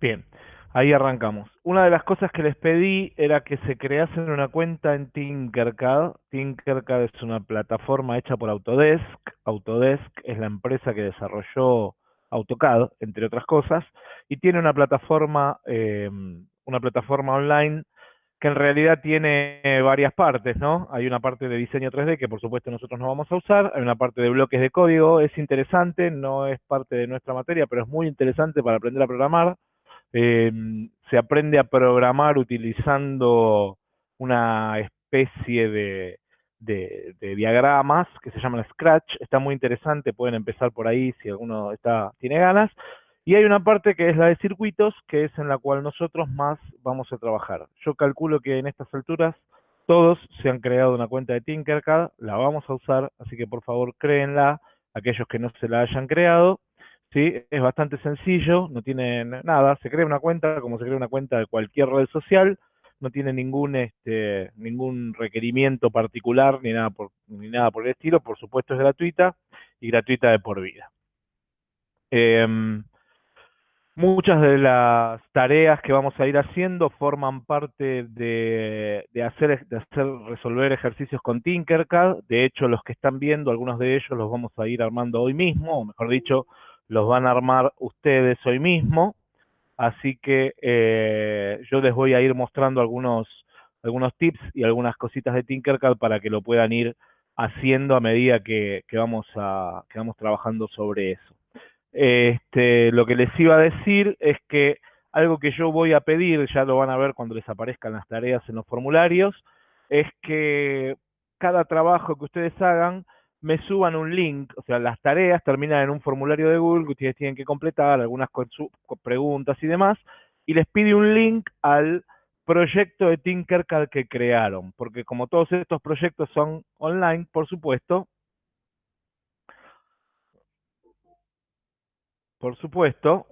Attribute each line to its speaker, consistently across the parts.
Speaker 1: Bien, ahí arrancamos. Una de las cosas que les pedí era que se creasen una cuenta en Tinkercad. Tinkercad es una plataforma hecha por Autodesk. Autodesk es la empresa que desarrolló AutoCAD, entre otras cosas, y tiene una plataforma, eh, una plataforma online que en realidad tiene varias partes, ¿no? Hay una parte de diseño 3D que por supuesto nosotros no vamos a usar, hay una parte de bloques de código, es interesante, no es parte de nuestra materia, pero es muy interesante para aprender a programar. Eh, se aprende a programar utilizando una especie de, de, diagramas que se llaman Scratch. Está muy interesante, pueden empezar por ahí si alguno está, tiene ganas. Y hay una parte que es la de circuitos, que es en la cual nosotros más vamos a trabajar. Yo calculo que en estas alturas todos se han creado una cuenta de Tinkercad, la vamos a usar, así que por favor créenla, aquellos que no se la hayan creado. ¿Sí? Es bastante sencillo, no tiene nada, se crea una cuenta como se crea una cuenta de cualquier red social, no tiene ningún este ningún requerimiento particular ni nada por ni nada por el estilo, por supuesto es gratuita y gratuita de por vida. Em, muchas de las tareas que vamos a ir haciendo forman parte de, de, hacer, de hacer resolver ejercicios con Tinkercad. De hecho, los que están viendo, algunos de ellos los vamos a ir armando hoy mismo, o mejor dicho, los van a armar ustedes hoy mismo. Así que eh, yo les voy a ir mostrando algunos, algunos tips y algunas cositas de Tinkercad para que lo puedan ir haciendo a medida que, vamos, a, que vamos trabajando sobre eso. Este, lo que les iba a decir es que algo que yo voy a pedir, ya lo van a ver cuando les aparezcan las tareas en los formularios, es que cada trabajo que ustedes hagan me suban un link, o sea, las tareas terminan en un formulario de Google que ustedes tienen que completar, algunas preguntas y demás, y les pide un link al proyecto de Tinkercad que crearon, porque como todos estos proyectos son online, por supuesto, por supuesto,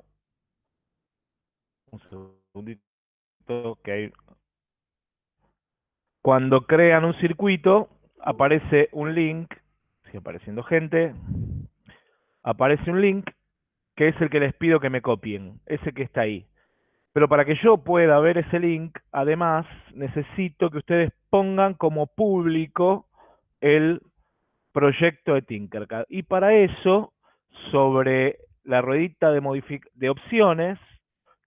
Speaker 1: un segundito que cuando crean un circuito, aparece un link sigue apareciendo gente, aparece un link que es el que les pido que me copien, ese que está ahí. Pero para que yo pueda ver ese link, además, necesito que ustedes pongan como público el proyecto de Tinkercad. Y para eso, sobre la ruedita de, de opciones,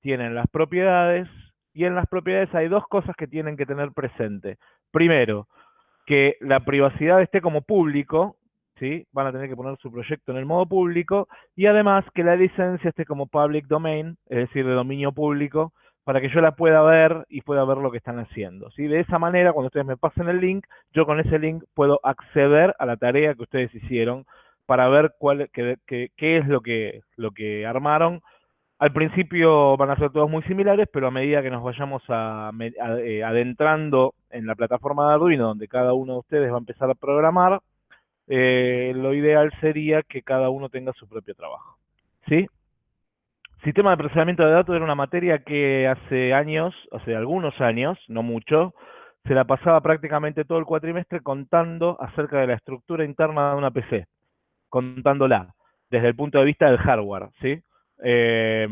Speaker 1: tienen las propiedades, y en las propiedades hay dos cosas que tienen que tener presente. Primero, que la privacidad esté como público, Van a tener que poner su proyecto en el modo público y además que la licencia esté como public domain, es decir, de dominio público, para que yo la pueda ver y pueda ver lo que están haciendo. De esa manera, cuando ustedes me pasen el link, yo con ese link puedo acceder a la tarea que ustedes hicieron para ver cuál, qué, qué, es lo que, lo que armaron. Al principio van a ser todos muy similares, pero a medida que nos vayamos eh, adentrando en la plataforma de Arduino, donde cada uno de ustedes va a empezar a programar, eh, lo ideal sería que cada uno tenga su propio trabajo. ¿Sí? Sistema de procesamiento de datos era una materia que hace años, hace algunos años, no mucho, se la pasaba prácticamente todo el cuatrimestre contando acerca de la estructura interna de una PC, contándola desde el punto de vista del hardware, ¿sí? Eh,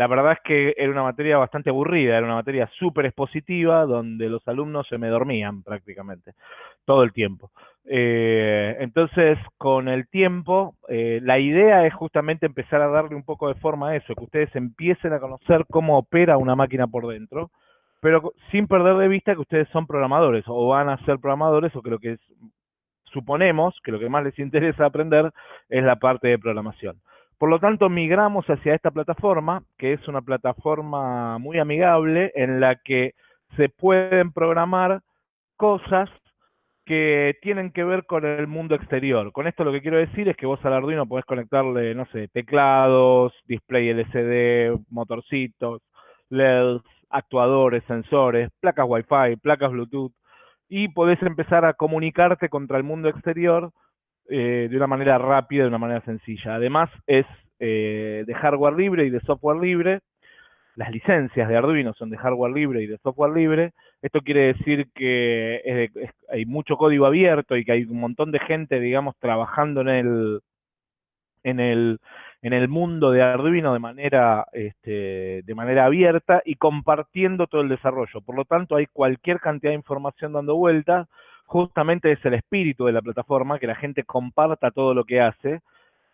Speaker 1: la verdad es que era una materia bastante aburrida, era una materia súper expositiva donde los alumnos se me dormían prácticamente todo el tiempo. Eh, entonces, con el tiempo, eh, la idea es justamente empezar a darle un poco de forma a eso, que ustedes empiecen a conocer cómo opera una máquina por dentro, pero sin perder de vista que ustedes son programadores o van a ser programadores o que lo que suponemos que lo que más les interesa aprender es la parte de programación. Por lo tanto, migramos hacia esta plataforma, que es una plataforma muy amigable en la que se pueden programar cosas que tienen que ver con el mundo exterior. Con esto lo que quiero decir es que vos al Arduino podés conectarle, no sé, teclados, display LCD, motorcitos, LEDs, actuadores, sensores, placas Wi-Fi, placas Bluetooth, y podés empezar a comunicarte contra el mundo exterior eh, de una manera rápida, de una manera sencilla. Además, es eh, de hardware libre y de software libre. Las licencias de Arduino son de hardware libre y de software libre. Esto quiere decir que hay mucho código abierto y que hay un montón de gente, digamos, trabajando en el, en el, en el mundo de Arduino de manera, este, de manera abierta y compartiendo todo el desarrollo. Por lo tanto, hay cualquier cantidad de información dando vueltas. Justamente es el espíritu de la plataforma, que la gente comparta todo lo que hace,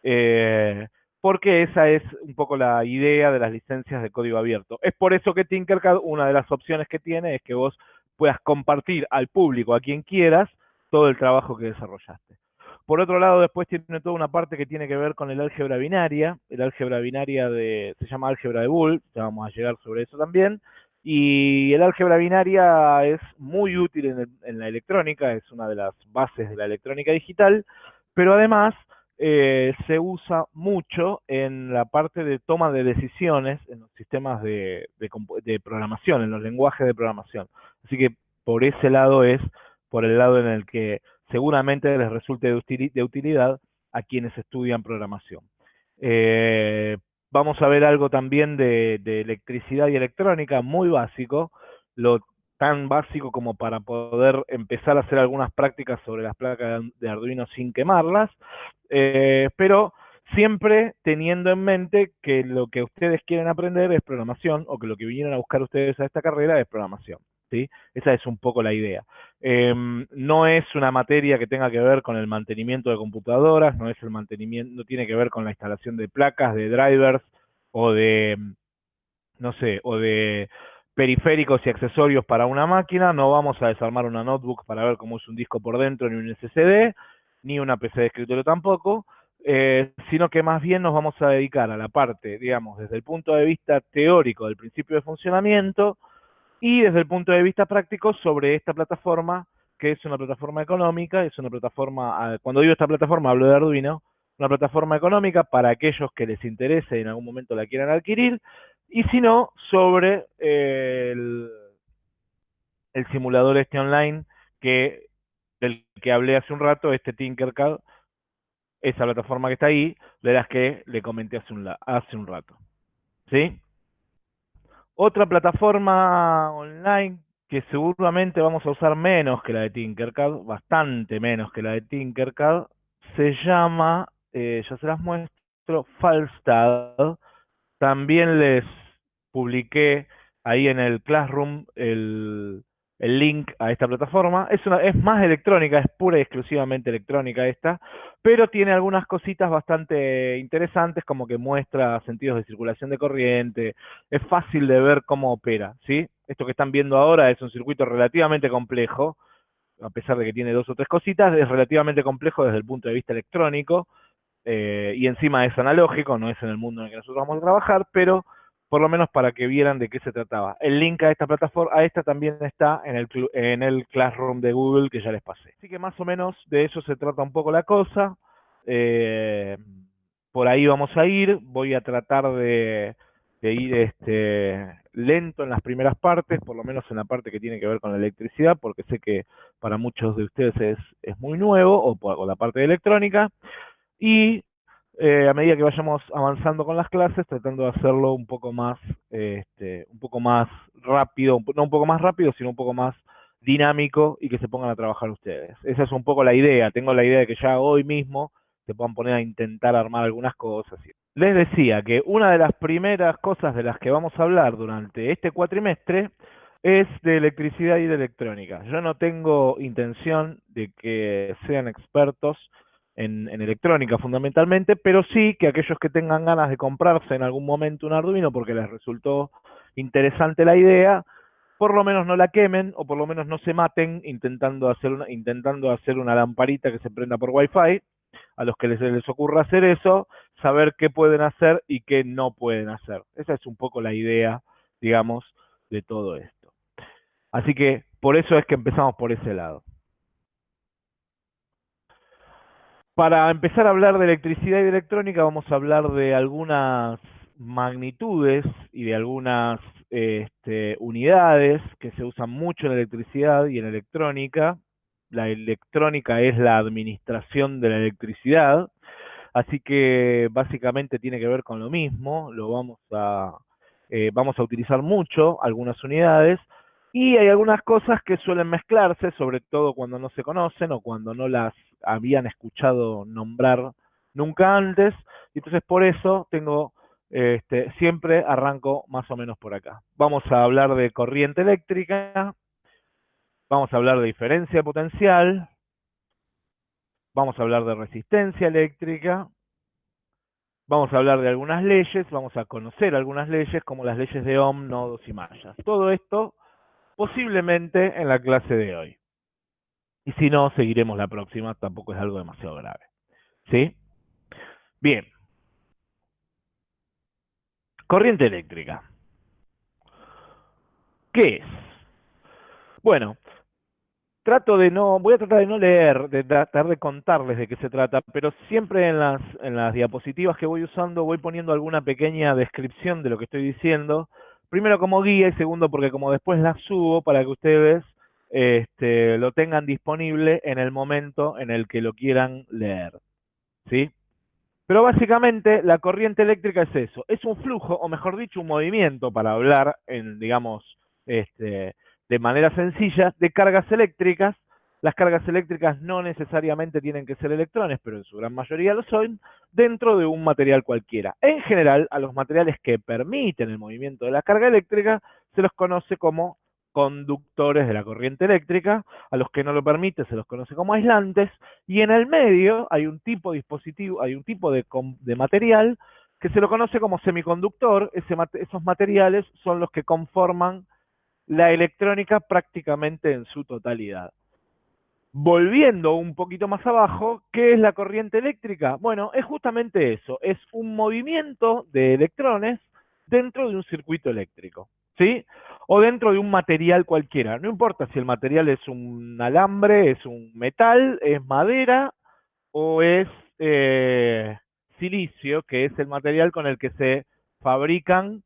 Speaker 1: eh, porque esa es un poco la idea de las licencias de código abierto. Es por eso que Tinkercad, una de las opciones que tiene es que vos puedas compartir al público, a quien quieras, todo el trabajo que desarrollaste. Por otro lado, después tiene toda una parte que tiene que ver con el álgebra binaria. El álgebra binaria de, se llama álgebra de Boole, ya vamos a llegar sobre eso también. Y el álgebra binaria es muy útil en, la electrónica, es una de las bases de la electrónica digital, pero además eh, se usa mucho en la parte de toma de decisiones en los sistemas de, programación, en los lenguajes de programación. Así que por ese lado es por el lado en el que seguramente les resulte de utilidad a quienes estudian programación. Eh, vamos a ver algo también de, electricidad y electrónica, muy básico, lo tan básico como para poder empezar a hacer algunas prácticas sobre las placas de Arduino sin quemarlas, eh, pero siempre teniendo en mente que lo que ustedes quieren aprender es programación o que lo que vinieron a buscar ustedes a esta carrera es programación. ¿Sí? Esa es un poco la idea. Em, no es una materia que tenga que ver con el mantenimiento de computadoras, no es el mantenimiento, no tiene que ver con la instalación de placas, de drivers o de, no sé, o de periféricos y accesorios para una máquina, no vamos a desarmar una notebook para ver cómo es un disco por dentro, ni un SSD, ni una PC de escritorio tampoco, eh, sino que más bien nos vamos a dedicar a la parte, digamos, desde el punto de vista teórico del principio de funcionamiento, y desde el punto de vista práctico sobre esta plataforma, que es una plataforma económica, es una plataforma, ah, cuando digo esta plataforma hablo de Arduino, una plataforma económica para aquellos que les interese y en algún momento la quieran adquirir, y si no, sobre el, el simulador este online que del que hablé hace un rato, este Tinkercad, esa plataforma que está ahí, de las que le comenté hace un, hace un rato. ¿Sí? Otra plataforma online que seguramente vamos a usar menos que la de Tinkercad, bastante menos que la de Tinkercad, se llama, eh, ya se las muestro, Falstad. También les publiqué ahí en el Classroom el, el link a esta plataforma. Es, una, es más electrónica, es pura y exclusivamente electrónica esta, pero tiene algunas cositas bastante interesantes, como que muestra sentidos de circulación de corriente, es fácil de ver cómo opera, ¿sí? Esto que están viendo ahora es un circuito relativamente complejo, a pesar de que tiene dos o tres cositas, es relativamente complejo desde el punto de vista electrónico, eh, y encima es analógico, no es en el mundo en el que nosotros vamos a trabajar, pero por lo menos para que vieran de qué se trataba. El link a esta plataforma, a esta también está en el, en el Classroom de Google que ya les pasé. Así que más o menos de eso se trata un poco la cosa. Eh, por ahí vamos a ir. Voy a tratar de, ir este, lento en las primeras partes, por lo menos en la parte que tiene que ver con la electricidad, porque sé que para muchos de ustedes es, es muy nuevo, o por la parte de electrónica. Y eh, a medida que vayamos avanzando con las clases, tratando de hacerlo un poco más, este, un poco más rápido, no un poco más rápido, sino un poco más dinámico y que se pongan a trabajar ustedes. Esa es un poco la idea. Tengo la idea de que ya hoy mismo se puedan poner a intentar armar algunas cosas. Les decía que una de las primeras cosas de las que vamos a hablar durante este cuatrimestre es de electricidad y de electrónica. Yo no tengo intención de que sean expertos en, electrónica fundamentalmente, pero sí que aquellos que tengan ganas de comprarse en algún momento un Arduino porque les resultó interesante la idea, por lo menos no la quemen o por lo menos no se maten intentando hacer una, intentando hacer una lamparita que se prenda por Wi-Fi. A los que les, les ocurra hacer eso, saber qué pueden hacer y qué no pueden hacer. Esa es un poco la idea, digamos, de todo esto. Así que por eso es que empezamos por ese lado. Para empezar a hablar de electricidad y de electrónica, vamos a hablar de algunas magnitudes y de algunas este, unidades que se usan mucho en electricidad y en electrónica. La electrónica es la administración de la electricidad, así que básicamente tiene que ver con lo mismo. Lo vamos a eh, vamos a utilizar mucho algunas unidades y hay algunas cosas que suelen mezclarse, sobre todo cuando no se conocen o cuando no las habían escuchado nombrar nunca antes, Y entonces por eso tengo, este, siempre arranco más o menos por acá. Vamos a hablar de corriente eléctrica, vamos a hablar de diferencia potencial, vamos a hablar de resistencia eléctrica, vamos a hablar de algunas leyes, vamos a conocer algunas leyes como las leyes de Ohm, nodos y mallas. Todo esto posiblemente en la clase de hoy. Y si no, seguiremos la próxima, tampoco es algo demasiado grave. ¿Sí? Bien. Corriente eléctrica. ¿Qué es? Bueno, trato de no, voy a tratar de no leer, de tratar de contarles de qué se trata, pero siempre en las, en las diapositivas que voy usando voy poniendo alguna pequeña descripción de lo que estoy diciendo, primero como guía y segundo porque como después las subo para que ustedes este, lo tengan disponible en el momento en el que lo quieran leer. ¿Sí? Pero básicamente la corriente eléctrica es eso, es un flujo, o mejor dicho, un movimiento, para hablar en, digamos, este, de manera sencilla, de cargas eléctricas. Las cargas eléctricas no necesariamente tienen que ser electrones, pero en su gran mayoría lo son, dentro de un material cualquiera. En general, a los materiales que permiten el movimiento de la carga eléctrica se los conoce como conductores de la corriente eléctrica, a los que no lo permite se los conoce como aislantes, y en el medio hay un tipo de dispositivo, hay un tipo de, de material que se lo conoce como semiconductor, esos materiales son los que conforman la electrónica prácticamente en su totalidad. Volviendo un poquito más abajo, ¿qué es la corriente eléctrica? Bueno, es justamente eso, es un movimiento de electrones dentro de un circuito eléctrico, ¿sí? O dentro de un material cualquiera, no importa si el material es un alambre, es un metal, es madera o es eh, silicio, que es el material con el que se fabrican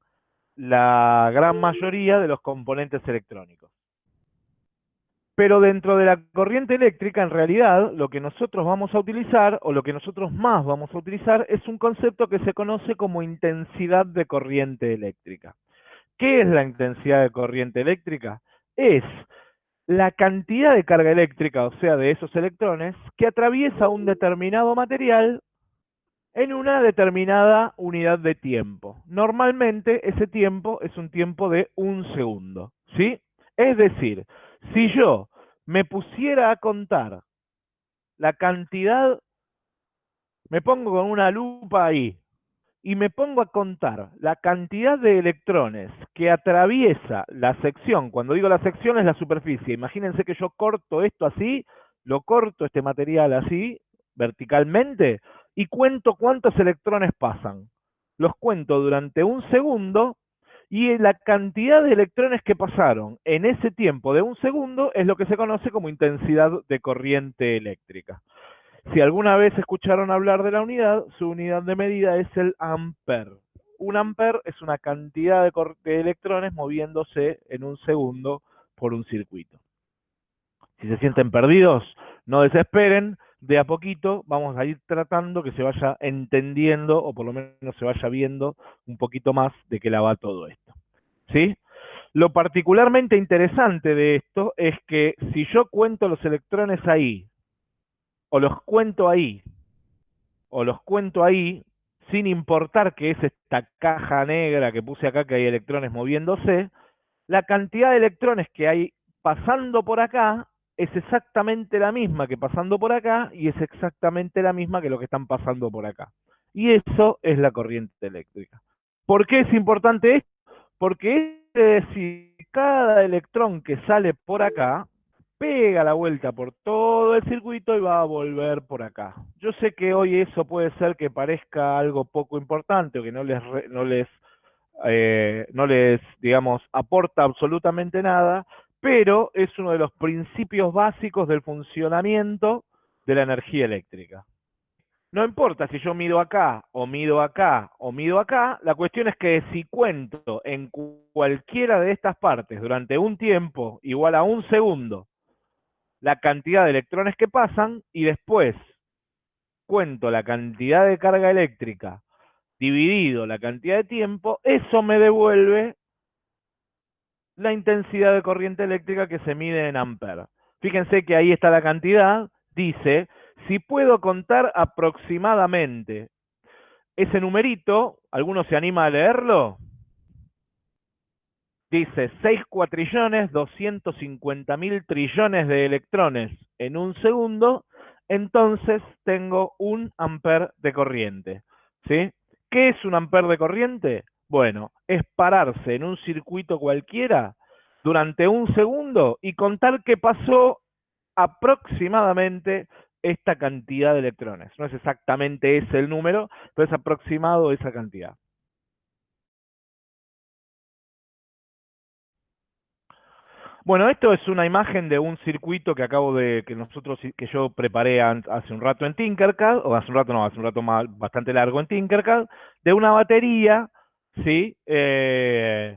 Speaker 1: la gran mayoría de los componentes electrónicos. Pero dentro de la corriente eléctrica, en realidad, lo que nosotros vamos a utilizar, o lo que nosotros más vamos a utilizar, es un concepto que se conoce como intensidad de corriente eléctrica. ¿Qué es la intensidad de corriente eléctrica? Es la cantidad de carga eléctrica, o sea, de esos electrones, que atraviesa un determinado material en una determinada unidad de tiempo. Normalmente ese tiempo es un tiempo de un segundo, ¿sí? Es decir, si yo me pusiera a contar la cantidad, me pongo con una lupa ahí y me pongo a contar la cantidad de electrones que atraviesa la sección, cuando digo la sección es la superficie, imagínense que yo corto esto así, lo corto este material así, verticalmente, y cuento cuántos electrones pasan. Los cuento durante un segundo y la cantidad de electrones que pasaron en ese tiempo de un segundo es lo que se conoce como intensidad de corriente eléctrica. Si alguna vez escucharon hablar de la unidad, su unidad de medida es el ampere. Un ampere es una cantidad de, de electrones moviéndose en un segundo por un circuito. Si se sienten perdidos, no desesperen, de a poquito vamos a ir tratando que se vaya entendiendo o por lo menos se vaya viendo un poquito más de qué la va todo esto. ¿Sí? Lo particularmente interesante de esto es que si yo cuento los electrones ahí, o los cuento ahí, o los cuento ahí, sin importar que es esta caja negra que puse acá que hay electrones moviéndose, la cantidad de electrones que hay pasando por acá es exactamente la misma que pasando por acá y es exactamente la misma que lo que están pasando por acá. Y eso es la corriente eléctrica. ¿Por qué es importante esto? Porque decir, cada electrón que sale por acá pega la vuelta por todo el circuito y va a volver por acá. Yo sé que hoy eso puede ser que parezca algo poco importante o que no les, no les, eh, no les digamos, aporta absolutamente nada, pero es uno de los principios básicos del funcionamiento de la energía eléctrica. No importa si yo mido acá, o mido acá, o mido acá, la cuestión es que si cuento en cualquiera de estas partes durante un tiempo igual a un segundo la cantidad de electrones que pasan y después cuento la cantidad de carga eléctrica dividido la cantidad de tiempo, eso me devuelve la intensidad de corriente eléctrica que se mide en amperes. Fíjense que ahí está la cantidad, dice, si puedo contar aproximadamente ese numerito, ¿alguno se anima a leerlo? Dice 6 cuatrillones 250 mil trillones de electrones en un segundo, entonces tengo un amper de corriente. ¿Sí? ¿Qué es un amper de corriente? Bueno, es pararse en un circuito cualquiera durante un segundo y contar qué pasó aproximadamente esta cantidad de electrones. No es exactamente ese el número, pero es aproximado esa cantidad. Bueno, esto es una imagen de un circuito que acabo de, que nosotros, que yo preparé hace un rato en Tinkercad, o hace un rato no, hace un rato más, bastante largo en Tinkercad, de una batería, ¿sí? Eh,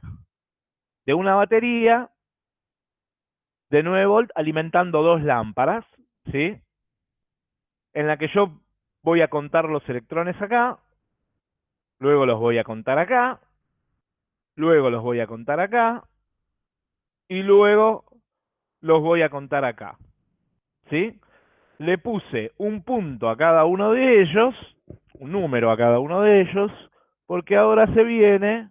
Speaker 1: de una batería de 9 volt alimentando dos lámparas, ¿sí? En la que yo voy a contar los electrones acá, luego los voy a contar acá, luego los voy a contar acá, y luego los voy a contar acá. ¿Sí? Le puse un punto a cada uno de ellos, un número a cada uno de ellos, porque ahora se viene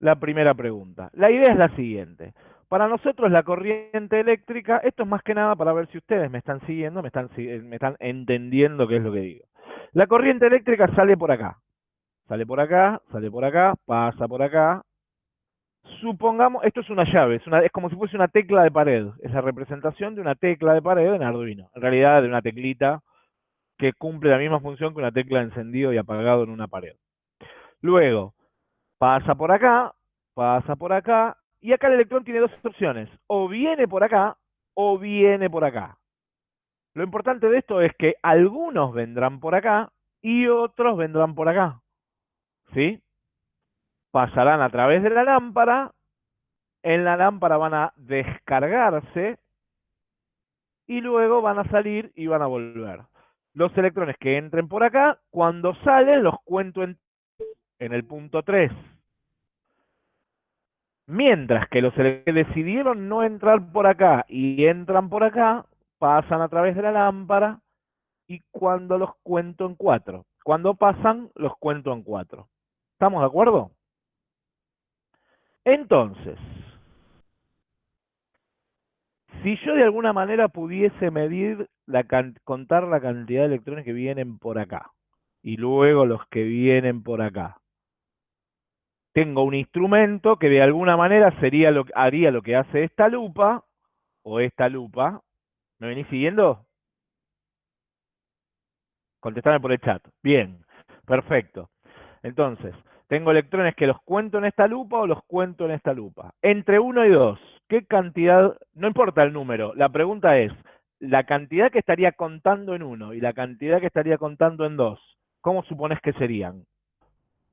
Speaker 1: la primera pregunta. La idea es la siguiente. Para nosotros la corriente eléctrica, esto es más que nada para ver si ustedes me están siguiendo, me están, me están entendiendo qué es lo que digo. La corriente eléctrica sale por acá. Sale por acá, sale por acá, pasa por acá, supongamos, esto es una llave, es, una, como si fuese una tecla de pared, es la representación de una tecla de pared en Arduino, en realidad de una teclita que cumple la misma función que una tecla encendido y apagado en una pared. Luego, pasa por acá, pasa por acá, y acá el electrón tiene dos opciones, o viene por acá, o viene por acá. Lo importante de esto es que algunos vendrán por acá y otros vendrán por acá. ¿Sí? Pasarán a través de la lámpara, en la lámpara van a descargarse y luego van a salir y van a volver. Los electrones que entren por acá, cuando salen los cuento en, el punto 3. Mientras que los que decidieron no entrar por acá y entran por acá, pasan a través de la lámpara y cuando los cuento en 4. Cuando pasan, los cuento en 4. ¿Estamos de acuerdo? Entonces, si yo de alguna manera pudiese medir, la contar la cantidad de electrones que vienen por acá y luego los que vienen por acá, tengo un instrumento que de alguna manera sería lo, haría lo que hace esta lupa o esta lupa. ¿Me venís siguiendo? Contestame por el chat. Bien, perfecto. Entonces, tengo electrones que los cuento en esta lupa o los cuento en esta lupa. Entre 1 y 2, ¿qué cantidad? No importa el número, la pregunta es, la cantidad que estaría contando en 1 y la cantidad que estaría contando en 2, ¿cómo supones que serían?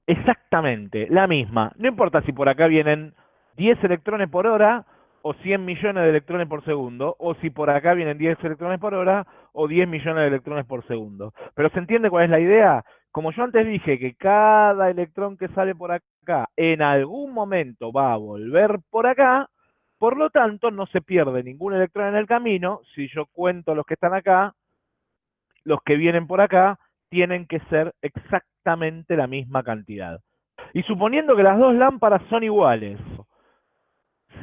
Speaker 1: Exactamente, la misma. No importa si por acá vienen 10 electrones por hora o 100 millones de electrones por segundo, o si por acá vienen 10 electrones por hora o 10 millones de electrones por segundo. Pero ¿se entiende cuál es la idea? Como yo antes dije que cada electrón que sale por acá en algún momento va a volver por acá, por lo tanto no se pierde ningún electrón en el camino. Si yo cuento los que están acá, los que vienen por acá tienen que ser exactamente la misma cantidad. Y suponiendo que las dos lámparas son iguales,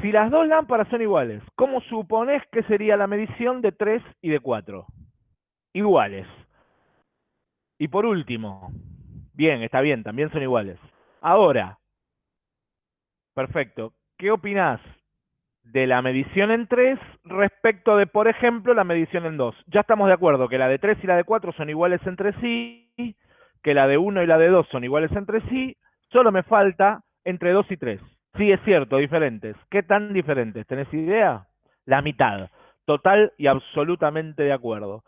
Speaker 1: si las dos lámparas son iguales, ¿cómo supones que sería la medición de 3 y de 4? Iguales. Y por último, bien, está bien, también son iguales. Ahora, perfecto, ¿qué opinás de la medición en 3 respecto de, por ejemplo, la medición en 2? Ya estamos de acuerdo que la de 3 y la de 4 son iguales entre sí, que la de 1 y la de 2 son iguales entre sí, solo me falta entre 2 y 3. Sí, es cierto, diferentes. ¿Qué tan diferentes? ¿Tenés idea? La mitad. Total y absolutamente de acuerdo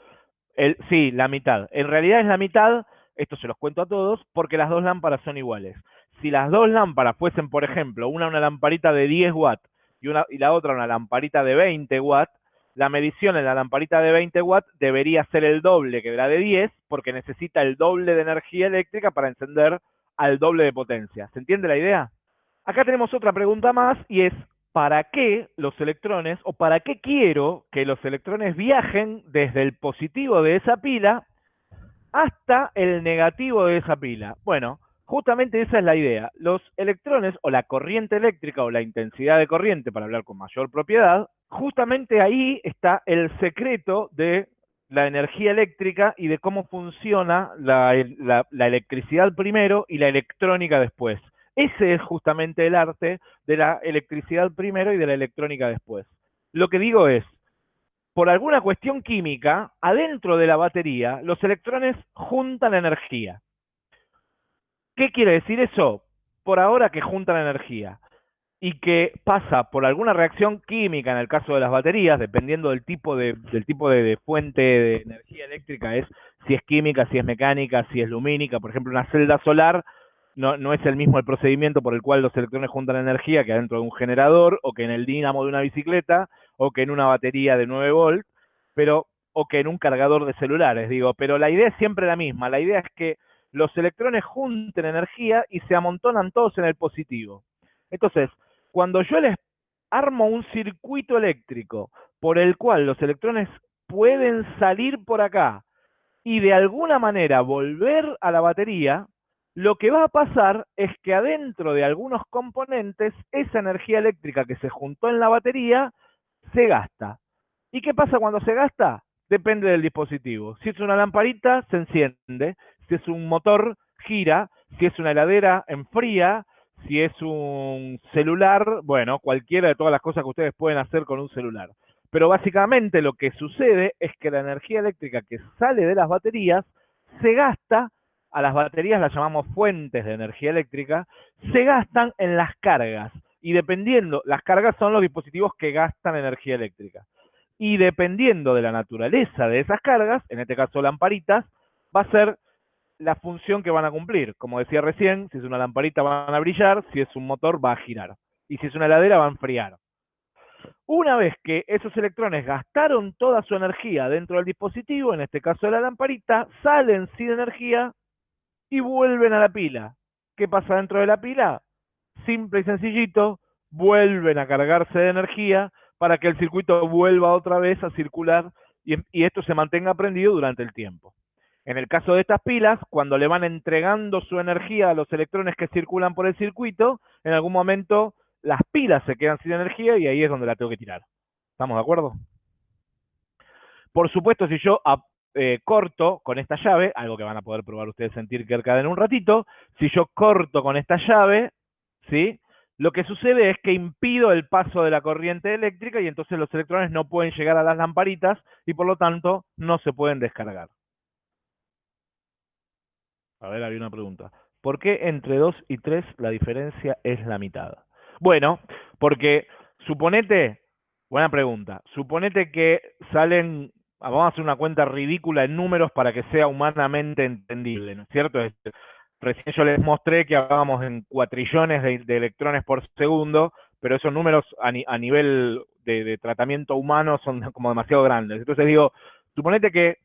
Speaker 1: sí, la mitad. En realidad es la mitad, esto se los cuento a todos, porque las dos lámparas son iguales. Si las dos lámparas fuesen, por ejemplo, una una lamparita de 10 watts y, una, y la otra una lamparita de 20 watts, la medición en la lamparita de 20 watts debería ser el doble que la de 10, porque necesita el doble de energía eléctrica para encender al doble de potencia. ¿Se entiende la idea? Acá tenemos otra pregunta más y es, para qué los electrones o para qué quiero que los electrones viajen desde el positivo de esa pila hasta el negativo de esa pila. Bueno, justamente esa es la idea. Los electrones o la corriente eléctrica o la intensidad de corriente, para hablar con mayor propiedad, justamente ahí está el secreto de la energía eléctrica y de cómo funciona la, electricidad primero y la electrónica después. Ese es justamente el arte de la electricidad primero y de la electrónica después. Lo que digo es, por alguna cuestión química, adentro de la batería, los electrones juntan energía. ¿Qué quiere decir eso? Por ahora que juntan energía y que pasa por alguna reacción química en el caso de las baterías, dependiendo del tipo de, del tipo de, fuente de energía eléctrica, es si es química, si es mecánica, si es lumínica. Por ejemplo, una celda solar no, no es el mismo el procedimiento por el cual los electrones juntan energía que adentro de un generador, o que en el dínamo de una bicicleta, o que en una batería de 9 volts, pero, o que en un cargador de celulares, digo. Pero la idea es siempre la misma. La idea es que los electrones junten energía y se amontonan todos en el positivo. Entonces, cuando yo les armo un circuito eléctrico por el cual los electrones pueden salir por acá y de alguna manera volver a la batería, lo que va a pasar es que adentro de algunos componentes esa energía eléctrica que se juntó en la batería se gasta. ¿Y qué pasa cuando se gasta? Depende del dispositivo. Si es una lamparita, se enciende. Si es un motor, gira. Si es una heladera, enfría si es un celular, bueno, cualquiera de todas las cosas que ustedes pueden hacer con un celular. Pero básicamente lo que sucede es que la energía eléctrica que sale de las baterías se gasta, a las baterías las llamamos fuentes de energía eléctrica, se gastan en las cargas. Y dependiendo, las cargas son los dispositivos que gastan energía eléctrica. Y dependiendo de la naturaleza de esas cargas, en este caso lamparitas, va a ser la función que van a cumplir. Como decía recién, si es una lamparita van a brillar, si es un motor va a girar. Y si es una heladera va a enfriar. Una vez que esos electrones gastaron toda su energía dentro del dispositivo, en este caso de la lamparita, salen sin energía y vuelven a la pila. ¿Qué pasa dentro de la pila? Simple y sencillito, vuelven a cargarse de energía para que el circuito vuelva otra vez a circular y, esto se mantenga prendido durante el tiempo. En el caso de estas pilas, cuando le van entregando su energía a los electrones que circulan por el circuito, en algún momento las pilas se quedan sin energía y ahí es donde la tengo que tirar. ¿Estamos de acuerdo? Por supuesto, si yo eh, corto con esta llave, algo que van a poder probar ustedes sentir que en un ratito, si yo corto con esta llave, ¿sí? Lo que sucede es que impido el paso de la corriente eléctrica y entonces los electrones no pueden llegar a las lamparitas y por lo tanto no se pueden descargar. A ver, había una pregunta. ¿Por qué entre 2 y 3 la diferencia es la mitad? Bueno, porque suponete, buena pregunta, suponete que salen, vamos a hacer una cuenta ridícula en números para que sea humanamente entendible, ¿no es cierto? recién yo les mostré que hablábamos en cuatrillones de, electrones por segundo, pero esos números a, nivel de, tratamiento humano son como demasiado grandes. Entonces digo, suponete que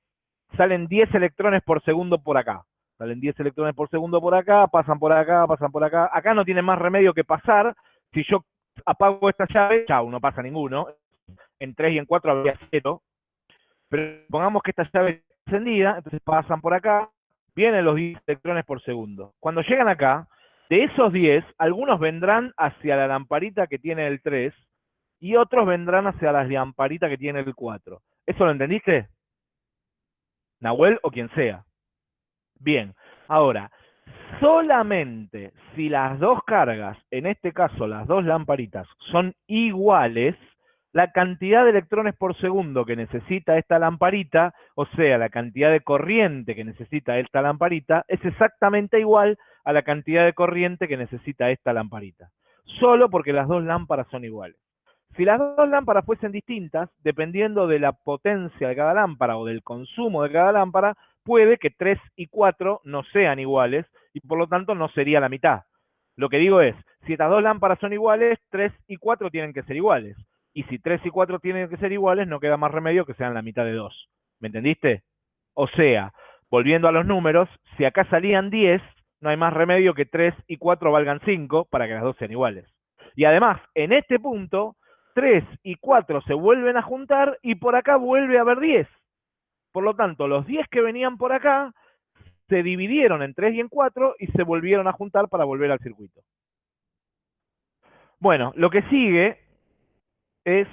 Speaker 1: salen 10 electrones por segundo por acá. Salen 10 electrones por segundo por acá, pasan por acá, pasan por acá. Acá no tiene más remedio que pasar. Si yo apago esta llave, chau, no pasa ninguno. En 3 y en 4 habría 0. Pero pongamos que esta llave está encendida, entonces pasan por acá, vienen los 10 electrones por segundo. Cuando llegan acá, de esos 10, algunos vendrán hacia la lamparita que tiene el 3 y otros vendrán hacia la lamparita que tiene el 4. ¿Eso lo entendiste? Nahuel o quien sea. Bien, ahora, solamente si las dos cargas, en este caso las dos lamparitas, son iguales, la cantidad de electrones por segundo que necesita esta lamparita, o sea, la cantidad de corriente que necesita esta lamparita, es exactamente igual a la cantidad de corriente que necesita esta lamparita. Solo porque las dos lámparas son iguales. Si las dos lámparas fuesen distintas, dependiendo de la potencia de cada lámpara o del consumo de cada lámpara, puede que 3 y 4 no sean iguales y por lo tanto no sería la mitad. Lo que digo es, si estas dos lámparas son iguales, 3 y 4 tienen que ser iguales. Y si 3 y 4 tienen que ser iguales, no queda más remedio que sean la mitad de 2. ¿Me entendiste? O sea, volviendo a los números, si acá salían 10, no hay más remedio que 3 y 4 valgan 5 para que las dos sean iguales. Y además, en este punto, 3 y 4 se vuelven a juntar y por acá vuelve a haber 10. Por lo tanto, los 10 que venían por acá se dividieron en 3 y en 4 y se volvieron a juntar para volver al circuito. Bueno, lo que sigue es,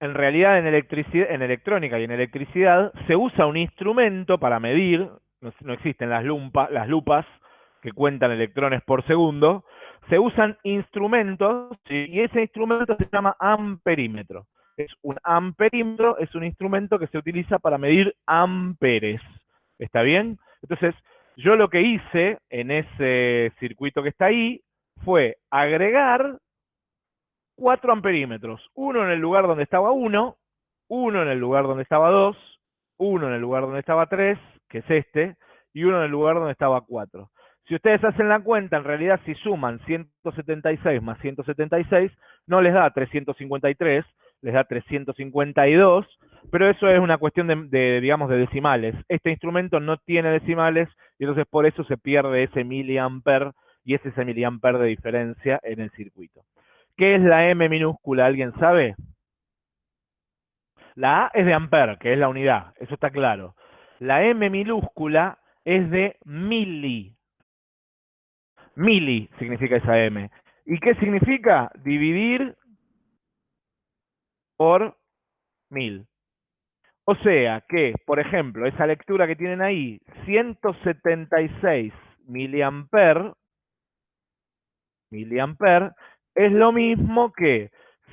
Speaker 1: en realidad en, electricidad, en electrónica y en electricidad, se usa un instrumento para medir, no, existen las, las lupas que cuentan electrones por segundo, se usan instrumentos y ese instrumento se llama amperímetro. Es un amperímetro, es un instrumento que se utiliza para medir amperes. ¿Está bien? Entonces, yo lo que hice en ese circuito que está ahí fue agregar cuatro amperímetros. Uno en el lugar donde estaba uno, uno en el lugar donde estaba dos, uno en el lugar donde estaba tres, que es este, y uno en el lugar donde estaba cuatro. Si ustedes hacen la cuenta, en realidad si suman 176 más 176, no les da 353, les da 352, pero eso es una cuestión de, digamos, de decimales. Este instrumento no tiene decimales y entonces por eso se pierde ese miliamper y es ese miliamper de diferencia en el circuito. ¿Qué es la M minúscula? ¿Alguien sabe? La A es de amper, que es la unidad, eso está claro. La M minúscula es de mili. Mili significa esa M. ¿Y qué significa? Dividir por mil. O sea que, por ejemplo, esa lectura que tienen ahí, 176 miliamper, miliamper, es lo mismo que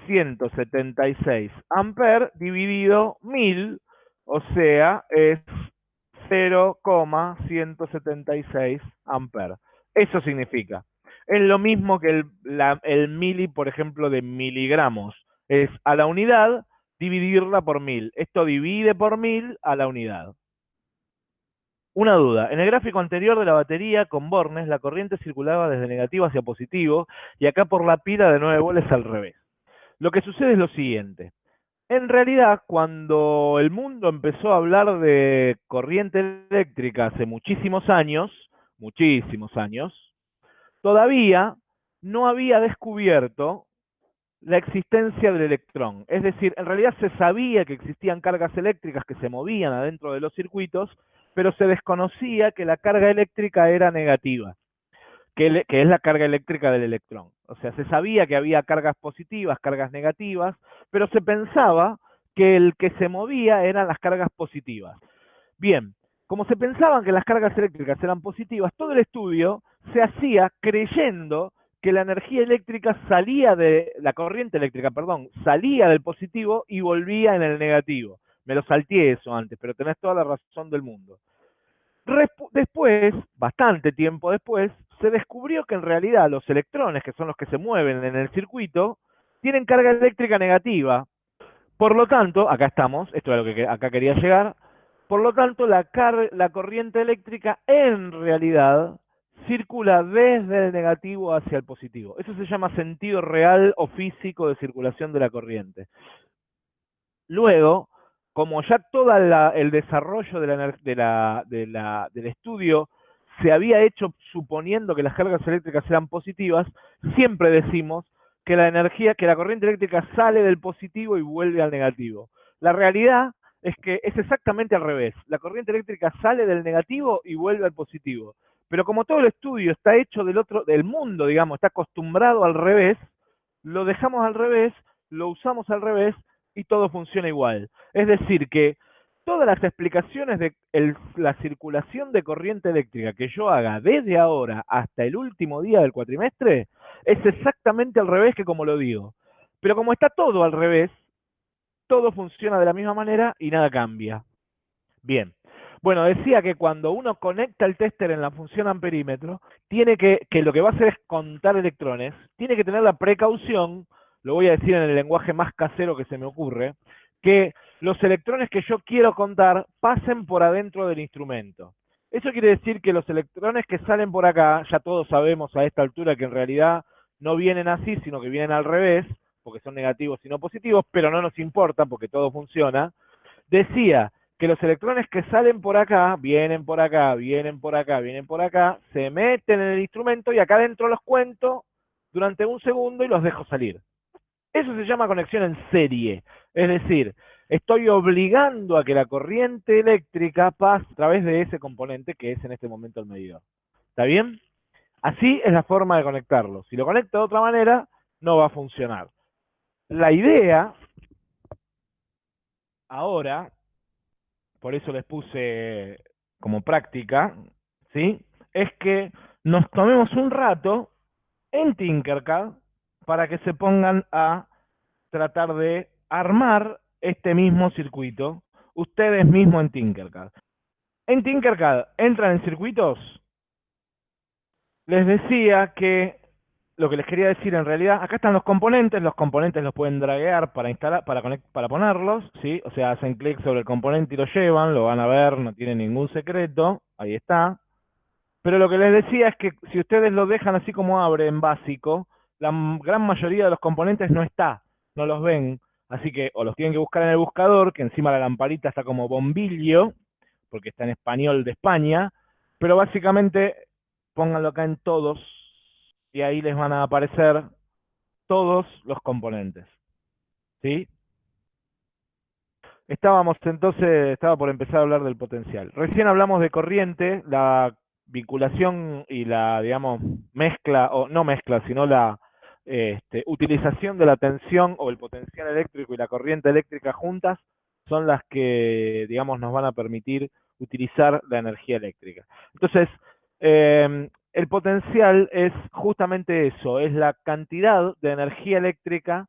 Speaker 1: 176 amper dividido 1000, o sea, es 0,176 amper. Eso significa. Es lo mismo que el, el mili, por ejemplo, de miligramos. Es a la unidad dividirla por mil. Esto divide por mil a la unidad. Una duda. En el gráfico anterior de la batería con bornes, la corriente circulaba desde negativo hacia positivo y acá por la pila de 9 volts al revés. Lo que sucede es lo siguiente. En realidad, cuando el mundo empezó a hablar de corriente eléctrica hace muchísimos años, muchísimos años, todavía no había descubierto la existencia del electrón. Es decir, en realidad se sabía que existían cargas eléctricas que se movían adentro de los circuitos, pero se desconocía que la carga eléctrica era negativa, que, es la carga eléctrica del electrón. O sea, se sabía que había cargas positivas, cargas negativas, pero se pensaba que el que se movía eran las cargas positivas. Bien, como se pensaban que las cargas eléctricas eran positivas, todo el estudio se hacía creyendo que la energía eléctrica salía de, la corriente eléctrica, perdón, salía del positivo y volvía en el negativo. Me lo salté eso antes, pero tenés toda la razón del mundo. después, bastante tiempo después, se descubrió que en realidad los electrones, que son los que se mueven en el circuito, tienen carga eléctrica negativa. Por lo tanto, acá estamos, esto es lo que acá quería llegar, por lo tanto la, la corriente eléctrica en realidad circula desde el negativo hacia el positivo. Eso se llama sentido real o físico de circulación de la corriente. Luego, como ya todo el desarrollo del estudio se había hecho suponiendo que las cargas eléctricas eran positivas, siempre decimos que la energía, que la corriente eléctrica sale del positivo y vuelve al negativo. La realidad es que es exactamente al revés. La corriente eléctrica sale del negativo y vuelve al positivo. Pero como todo el estudio está hecho del otro, del mundo, digamos, está acostumbrado al revés, lo dejamos al revés, lo usamos al revés y todo funciona igual. Es decir, que todas las explicaciones de la circulación de corriente eléctrica que yo haga desde ahora hasta el último día del cuatrimestre es exactamente al revés que como lo digo. Pero como está todo al revés, todo funciona de la misma manera y nada cambia. Bien. Bueno, decía que cuando uno conecta el tester en la función amperímetro, tiene que, que lo que va a hacer es contar electrones, tiene que tener la precaución, lo voy a decir en el lenguaje más casero que se me ocurre, que los electrones que yo quiero contar pasen por adentro del instrumento. Eso quiere decir que los electrones que salen por acá, ya todos sabemos a esta altura que en realidad no vienen así, sino que vienen al revés, porque son negativos y no positivos, pero no nos importa porque todo funciona. Decía que los electrones que salen por acá, vienen por acá, vienen por acá, vienen por acá, se meten en el instrumento y acá adentro los cuento durante un segundo y los dejo salir. Eso se llama conexión en serie. Es decir, estoy obligando a que la corriente eléctrica pase a través de ese componente que es en este momento el medidor. ¿Está bien? Así es la forma de conectarlo. Si lo conecto de otra manera, no va a funcionar. La idea, ahora, por eso les puse como práctica, ¿sí? Es que nos tomemos un rato en Tinkercad para que se pongan a tratar de armar este mismo circuito, ustedes mismos en Tinkercad. En Tinkercad entran en circuitos. Les decía que lo que les quería decir en realidad, acá están los componentes, los componentes los pueden draguear para instalar, para para ponerlos, ¿sí? O sea, hacen clic sobre el componente y lo llevan, lo van a ver, no tiene ningún secreto, ahí está. Pero lo que les decía es que si ustedes lo dejan así como abre en básico, la gran mayoría de los componentes no está, no los ven, así que o los tienen que buscar en el buscador, que encima la lamparita está como bombillo, porque está en español de España, pero básicamente pónganlo acá en todos, y ahí les van a aparecer todos los componentes. ¿Sí? Estábamos entonces, estaba por empezar a hablar del potencial. Recién hablamos de corriente, la vinculación y la, digamos, mezcla, o no mezcla, sino la este, utilización de la tensión o el potencial eléctrico y la corriente eléctrica juntas son las que, digamos, nos van a permitir utilizar la energía eléctrica. Entonces, eh, el potencial es justamente eso, es la cantidad de energía eléctrica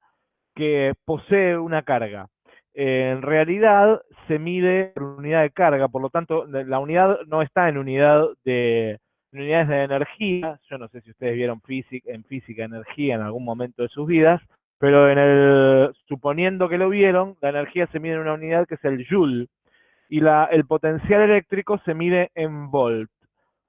Speaker 1: que posee una carga. en realidad se mide por unidad de carga, por lo tanto la unidad no está en unidad de unidades de energía. Yo no sé si ustedes vieron física, en física energía en algún momento de sus vidas, pero en el suponiendo que lo vieron, la energía se mide en una unidad que es el joule y el potencial eléctrico se mide en volt.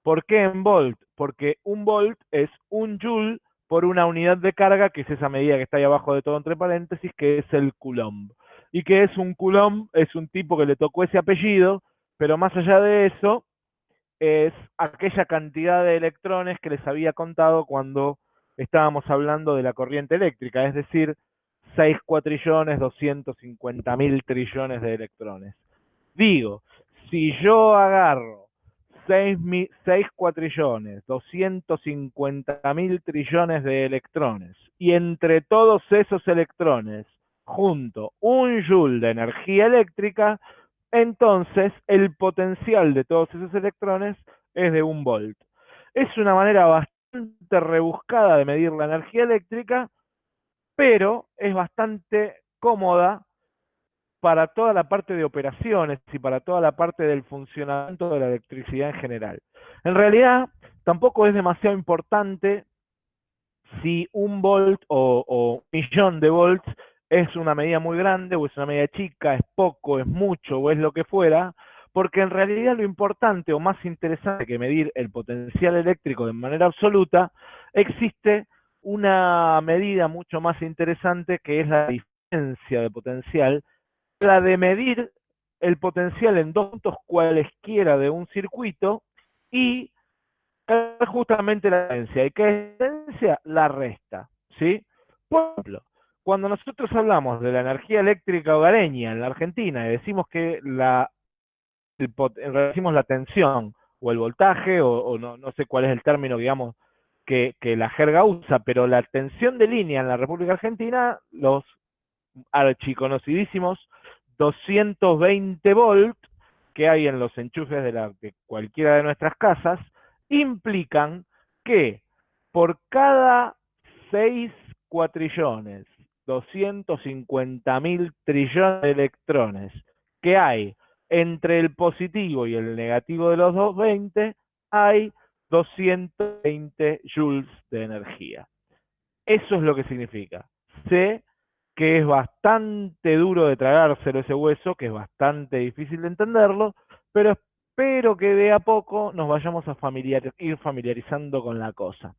Speaker 1: ¿Por qué en volt? Porque un volt es un joule por una unidad de carga, que es esa medida que está ahí abajo de todo entre paréntesis, que es el coulomb. ¿Y que es un coulomb? Es un tipo que le tocó ese apellido, pero más allá de eso, es aquella cantidad de electrones que les había contado cuando estábamos hablando de la corriente eléctrica, es decir, 6 cuatrillones, 250 mil trillones de electrones. Digo, si yo agarro 6, 6 cuatrillones, 250 mil trillones de electrones, y entre todos esos electrones, junto un joule de energía eléctrica, entonces el potencial de todos esos electrones es de un volt. Es una manera bastante rebuscada de medir la energía eléctrica, pero es bastante cómoda para toda la parte de operaciones y para toda la parte del funcionamiento de la electricidad en general. En realidad, tampoco es demasiado importante si un volt o, un millón de volts es una medida muy grande o es una medida chica, es poco, es mucho o es lo que fuera, porque en realidad lo importante o más interesante que medir el potencial eléctrico de manera absoluta, existe una medida mucho más interesante que es la diferencia de potencial la de medir el potencial en dos puntos cualesquiera de un circuito y justamente la diferencia. ¿Y qué diferencia? La resta. ¿sí? Por ejemplo, cuando nosotros hablamos de la energía eléctrica hogareña en la Argentina y decimos que la, decimos la tensión o el voltaje, o, no, no, sé cuál es el término, digamos, que, que la jerga usa, pero la tensión de línea en la República Argentina, los archiconocidísimos 220 volt que hay en los enchufes de, la, de cualquiera de nuestras casas, implican que por cada 6 cuatrillones, 250 mil trillones de electrones que hay entre el positivo y el negativo de los 220, hay 220 joules de energía. Eso es lo que significa. C que es bastante duro de tragárselo ese hueso, que es bastante difícil de entenderlo, pero espero que de a poco nos vayamos a ir familiarizando con la cosa.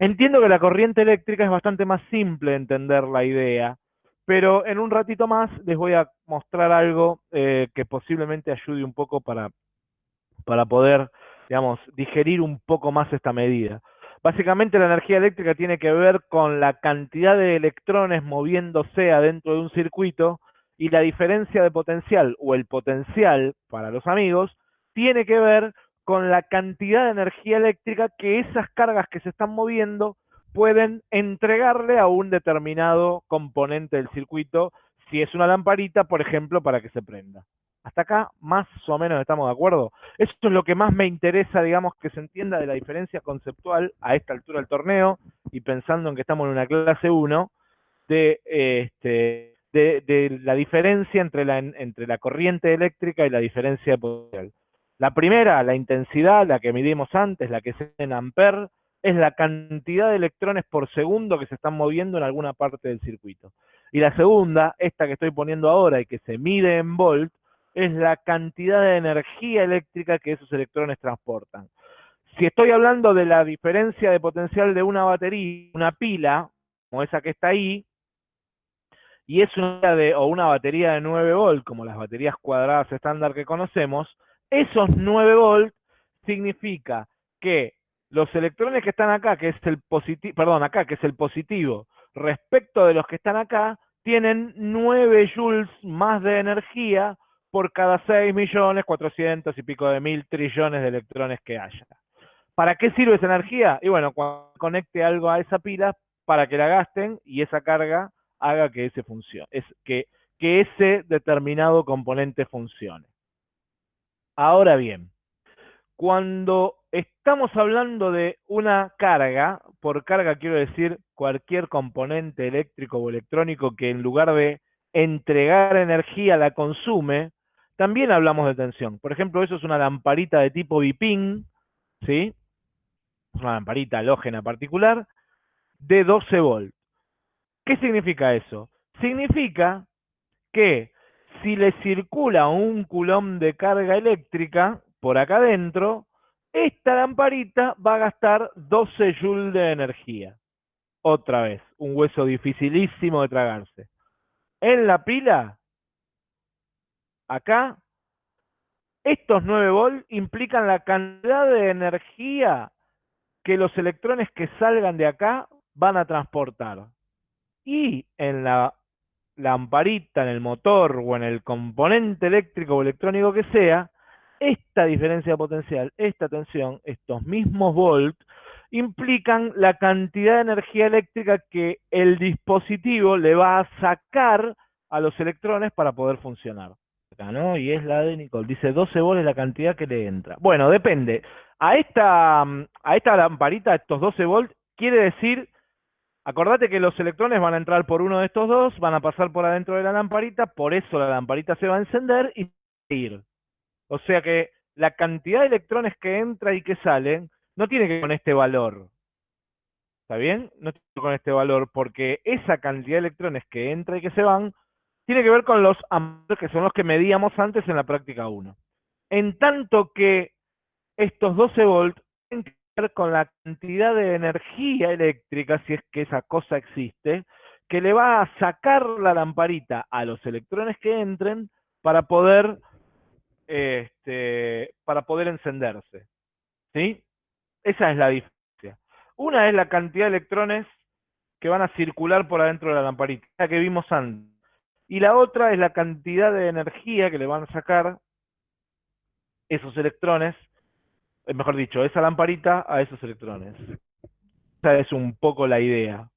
Speaker 1: Entiendo que la corriente eléctrica es bastante más simple de entender la idea, pero en un ratito más les voy a mostrar algo eh, que posiblemente ayude un poco para, para poder, digerir un poco más esta medida. Básicamente la energía eléctrica tiene que ver con la cantidad de electrones moviéndose adentro de un circuito Y la diferencia de potencial o el potencial para los amigos tiene que ver con la cantidad de energía eléctrica que esas cargas que se están moviendo pueden entregarle a un determinado componente del circuito, si es una lamparita, por ejemplo, para que se prenda. Hasta acá más o menos estamos de acuerdo. Esto es lo que más me interesa, digamos, que se entienda de la diferencia conceptual a esta altura del torneo y pensando en que estamos en una clase 1 de, este, de, la diferencia entre la, entre la corriente eléctrica y la diferencia de potencial. La primera, la intensidad, la que midimos antes, la que es en amper, es la cantidad de electrones por segundo que se están moviendo en alguna parte del circuito. Y la segunda, esta que estoy poniendo ahora y que se mide en volt, es la cantidad de energía eléctrica que esos electrones transportan. Si estoy hablando de la diferencia de potencial de una batería, una pila, como esa que está ahí, y es una de, o una batería de 9 volt, como las baterías cuadradas estándar que conocemos, esos 9 volt significa que los electrones que están acá, que es el positivo, perdón, acá, que es el positivo, respecto de los que están acá, tienen 9 joules más de energía por cada 6 millones 400 y pico de mil trillones de electrones que haya. ¿Para qué sirve esa energía? Y bueno, cuando conecte algo a esa pila, para que la gasten y esa carga haga que ese funcione, es que, que ese determinado componente funcione. Ahora bien, cuando estamos hablando de una carga, por carga quiero decir cualquier componente eléctrico o electrónico que en lugar de entregar energía la consume, también hablamos de tensión. Por ejemplo, eso es una lamparita de tipo biping, ¿sí? Una lamparita halógena particular de 12 volts. ¿Qué significa eso? Significa que si le circula un coulomb de carga eléctrica por acá adentro, esta lamparita va a gastar 12 joules de energía. Otra vez, un hueso dificilísimo de tragarse. En la pila acá, estos 9 volts implican la cantidad de energía que los electrones que salgan de acá van a transportar. Y en la lamparita, en el motor o en el componente eléctrico o electrónico que sea, esta diferencia potencial, esta tensión, estos mismos volts, implican la cantidad de energía eléctrica que el dispositivo le va a sacar a los electrones para poder funcionar. Y es la de Nicole. Dice 12 volts la cantidad que le entra. Bueno, depende. A esta, a esta lamparita, estos 12 volts, quiere decir, acordate que los electrones van a entrar por uno de estos dos, van a pasar por adentro de la lamparita, por eso la lamparita se va a encender y ir. O sea que la cantidad de electrones que entra y que salen no tiene que ver con este valor. ¿Está bien? No tiene que ver con este valor, porque esa cantidad de electrones que entra y que se van tiene que ver con los amperes que son los que medíamos antes en la práctica 1. En tanto que estos 12 volts con la cantidad de energía eléctrica, si es que esa cosa existe, que le va a sacar la lamparita a los electrones que entren para poder, este, para poder encenderse. ¿Sí? Esa es la diferencia. Una es la cantidad de electrones que van a circular por adentro de la lamparita, la que vimos antes. Y la otra es la cantidad de energía que le van a sacar esos electrones, mejor dicho, esa lamparita a esos electrones. Esa es un poco la idea.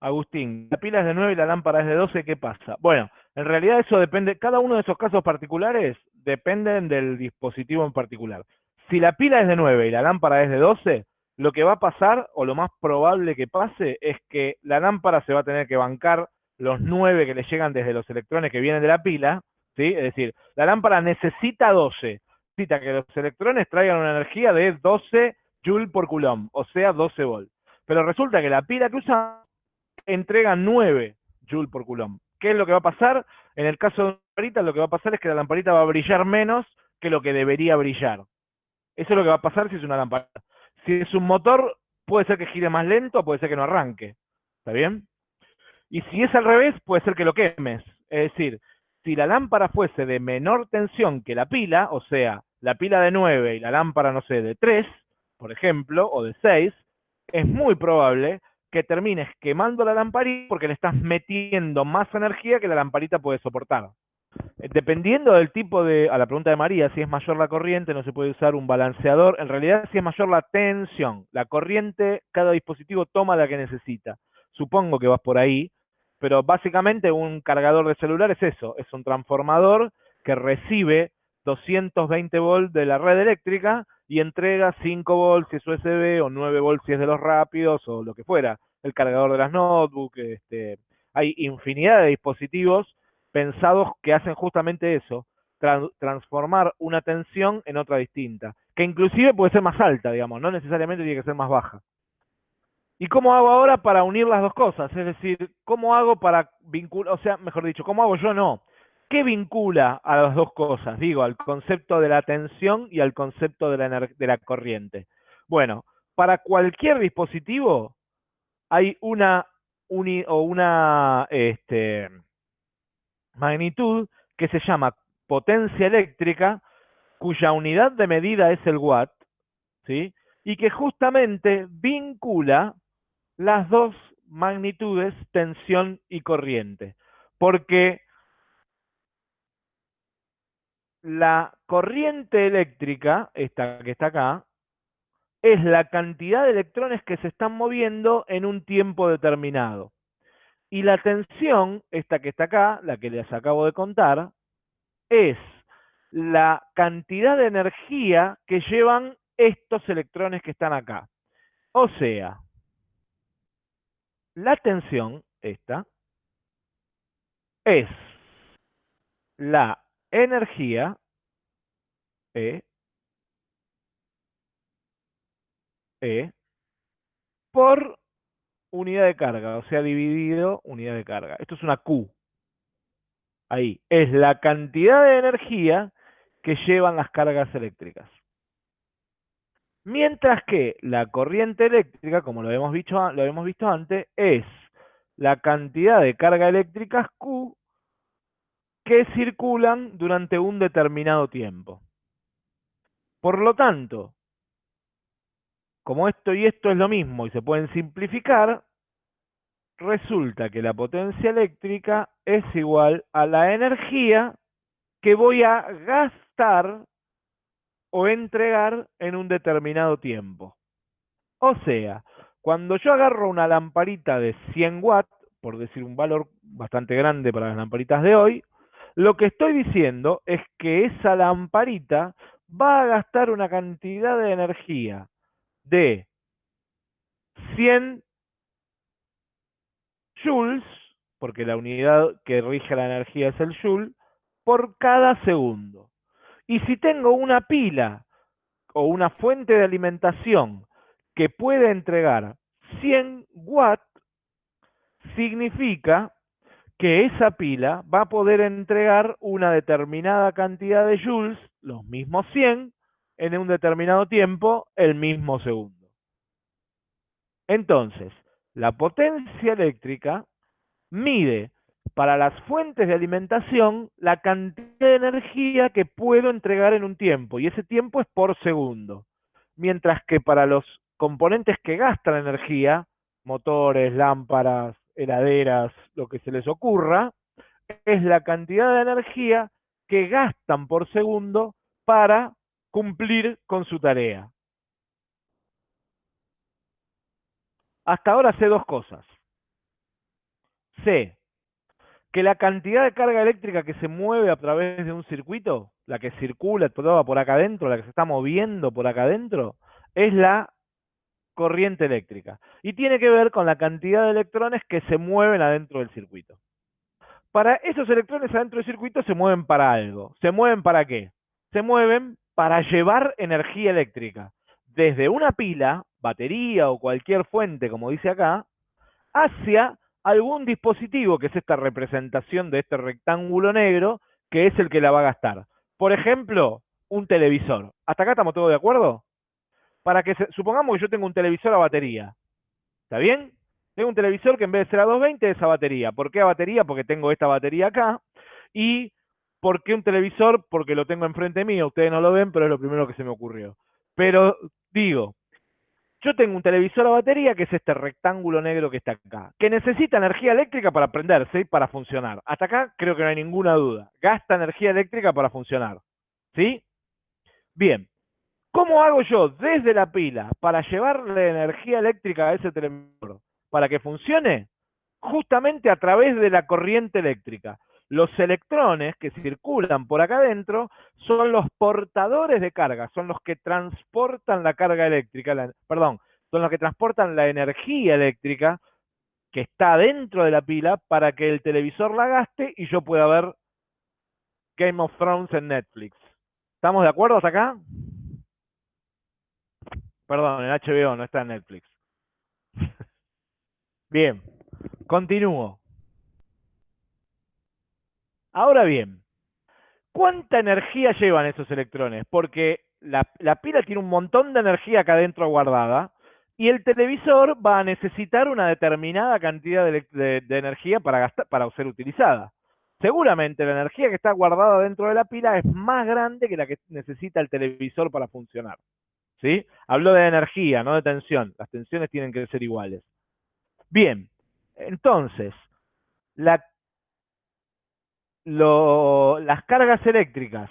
Speaker 1: Agustín, la pila es de 9 y la lámpara es de 12, ¿qué pasa? Bueno, en realidad eso depende, cada uno de esos casos particulares dependen del dispositivo en particular. Si la pila es de 9 y la lámpara es de 12, lo que va a pasar, o lo más probable que pase, es que la lámpara se va a tener que bancar los 9 que le llegan desde los electrones que vienen de la pila, ¿sí? Es decir, la lámpara necesita 12, necesita que los electrones traigan una energía de 12 joule por coulomb, o sea, 12 volt. Pero resulta que la pila que usa entrega 9 joule por coulomb. ¿Qué es lo que va a pasar? En el caso de la lamparita, lo que va a pasar es que la lamparita va a brillar menos que lo que debería brillar. Eso es lo que va a pasar si es una lamparita. Si es un motor, puede ser que gire más lento, puede ser que no arranque. ¿Está bien? Y si es al revés, puede ser que lo quemes. Es decir, si la lámpara fuese de menor tensión que la pila, o sea, la pila de 9 y la lámpara, no sé, de 3, por ejemplo, o de 6, es muy probable que termines quemando la lamparita porque le estás metiendo más energía que la lamparita puede soportar. Eh, dependiendo del tipo de, a la pregunta de María, si es mayor la corriente, no se puede usar un balanceador. En realidad, si es mayor la tensión, la corriente, cada dispositivo toma la que necesita. Supongo que vas por ahí, pero básicamente un cargador de celular es eso, es un transformador que recibe 220 volts de la red eléctrica y entrega 5 volts si es USB o 9 volts si es de los rápidos o lo que fuera. El cargador de las notebooks, este, hay infinidad de dispositivos pensados que hacen justamente eso, transformar una tensión en otra distinta, que inclusive puede ser más alta, digamos, no necesariamente tiene que ser más baja. ¿Y cómo hago ahora para unir las dos cosas? Es decir, ¿cómo hago para vincular, o sea, mejor dicho, ¿cómo hago yo no? ¿Qué vincula a las dos cosas? Digo, al concepto de la tensión y al concepto de la, corriente. Bueno, para cualquier dispositivo hay una, o una este, magnitud que se llama potencia eléctrica, cuya unidad de medida es el watt, ¿sí? y que justamente vincula las dos magnitudes, tensión y corriente. Porque la corriente eléctrica, esta que está acá, es la cantidad de electrones que se están moviendo en un tiempo determinado. Y la tensión, esta que está acá, la que les acabo de contar, es la cantidad de energía que llevan estos electrones que están acá. O sea, la tensión, esta, es la energía E, E por unidad de carga, o sea, dividido unidad de carga. Esto es una Q. Ahí, es la cantidad de energía que llevan las cargas eléctricas. Mientras que la corriente eléctrica, como lo hemos visto, antes, es la cantidad de carga eléctrica Q que circulan durante un determinado tiempo. Por lo tanto, como esto y esto es lo mismo y se pueden simplificar, resulta que la potencia eléctrica es igual a la energía que voy a gastar o entregar en un determinado tiempo. O sea, cuando yo agarro una lamparita de 100 watts, por decir un valor bastante grande para las lamparitas de hoy, lo que estoy diciendo es que esa lamparita va a gastar una cantidad de energía de 100 joules, porque la unidad que rige la energía es el joule, por cada segundo. Y si tengo una pila o una fuente de alimentación que puede entregar 100 watts, significa que esa pila va a poder entregar una determinada cantidad de joules, los mismos 100, en un determinado tiempo, el mismo segundo. Entonces, la potencia eléctrica mide para las fuentes de alimentación la cantidad de energía que puedo entregar en un tiempo, y ese tiempo es por segundo. Mientras que para los componentes que gastan energía, motores, lámparas, heladeras, lo que se les ocurra, es la cantidad de energía que gastan por segundo para cumplir con su tarea. Hasta ahora sé dos cosas. Sé que la cantidad de carga eléctrica que se mueve a través de un circuito, la que circula toda por acá adentro, la que se está moviendo por acá adentro, es la corriente eléctrica. Y tiene que ver con la cantidad de electrones que se mueven adentro del circuito. Para esos electrones adentro del circuito se mueven para algo. ¿Se mueven para qué? Se mueven para llevar energía eléctrica desde una pila, batería o cualquier fuente, como dice acá, hacia algún dispositivo, que es esta representación de este rectángulo negro, que es el que la va a gastar. Por ejemplo, un televisor. ¿Hasta acá estamos todos de acuerdo? para que supongamos que yo tengo un televisor a batería. ¿Está bien? Tengo un televisor que en vez de ser a 220 es a batería. ¿Por qué a batería? Porque tengo esta batería acá. ¿Y por qué un televisor? Porque lo tengo enfrente mío. Ustedes no lo ven, pero es lo primero que se me ocurrió. Pero digo, yo tengo un televisor a batería que es este rectángulo negro que está acá, que necesita energía eléctrica para prenderse para funcionar. Hasta acá creo que no hay ninguna duda. Gasta energía eléctrica para funcionar. ¿Sí? Bien. ¿Cómo hago yo desde la pila para llevarle energía eléctrica a ese televisor para que funcione? Justamente a través de la corriente eléctrica. Los electrones que circulan por acá adentro son los portadores de carga, son los que transportan la carga eléctrica, perdón, son los que transportan la energía eléctrica que está dentro de la pila para que el televisor la gaste y yo pueda ver Game of Thrones en Netflix. ¿Estamos de acuerdo hasta acá? Perdón, en HBO no está en Netflix. Bien, continúo. Ahora bien, ¿cuánta energía llevan esos electrones? Porque la, pila tiene un montón de energía acá adentro guardada y el televisor va a necesitar una determinada cantidad de, energía para, para ser utilizada. Seguramente la energía que está guardada dentro de la pila es más grande que la que necesita el televisor para funcionar. ¿Sí? Hablo de energía, no de tensión. Las tensiones tienen que ser iguales. Bien, entonces, la las cargas eléctricas,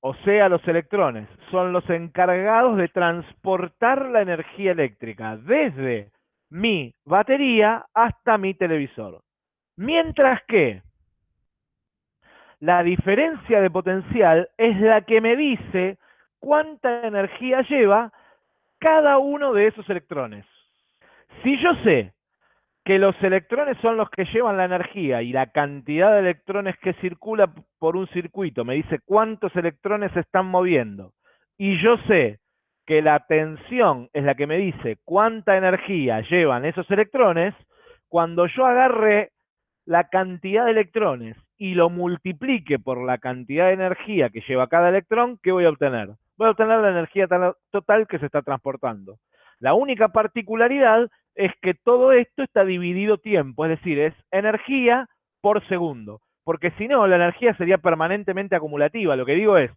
Speaker 1: o sea, los electrones, son los encargados de transportar la energía eléctrica desde mi batería hasta mi televisor. Mientras que la diferencia de potencial es la que me dice cuánta energía lleva cada uno de esos electrones. Si yo sé que los electrones son los que llevan la energía y la cantidad de electrones que circula por un circuito me dice cuántos electrones se están moviendo. Y yo sé que la tensión es la que me dice cuánta energía llevan esos electrones, cuando yo agarre la cantidad de electrones y lo multiplique por la cantidad de energía que lleva cada electrón, ¿qué voy a obtener? Voy a obtener la energía total que se está transportando. La única particularidad es que todo esto está dividido tiempo, es decir, es energía por segundo, porque si no, la energía sería permanentemente acumulativa. Lo que digo es,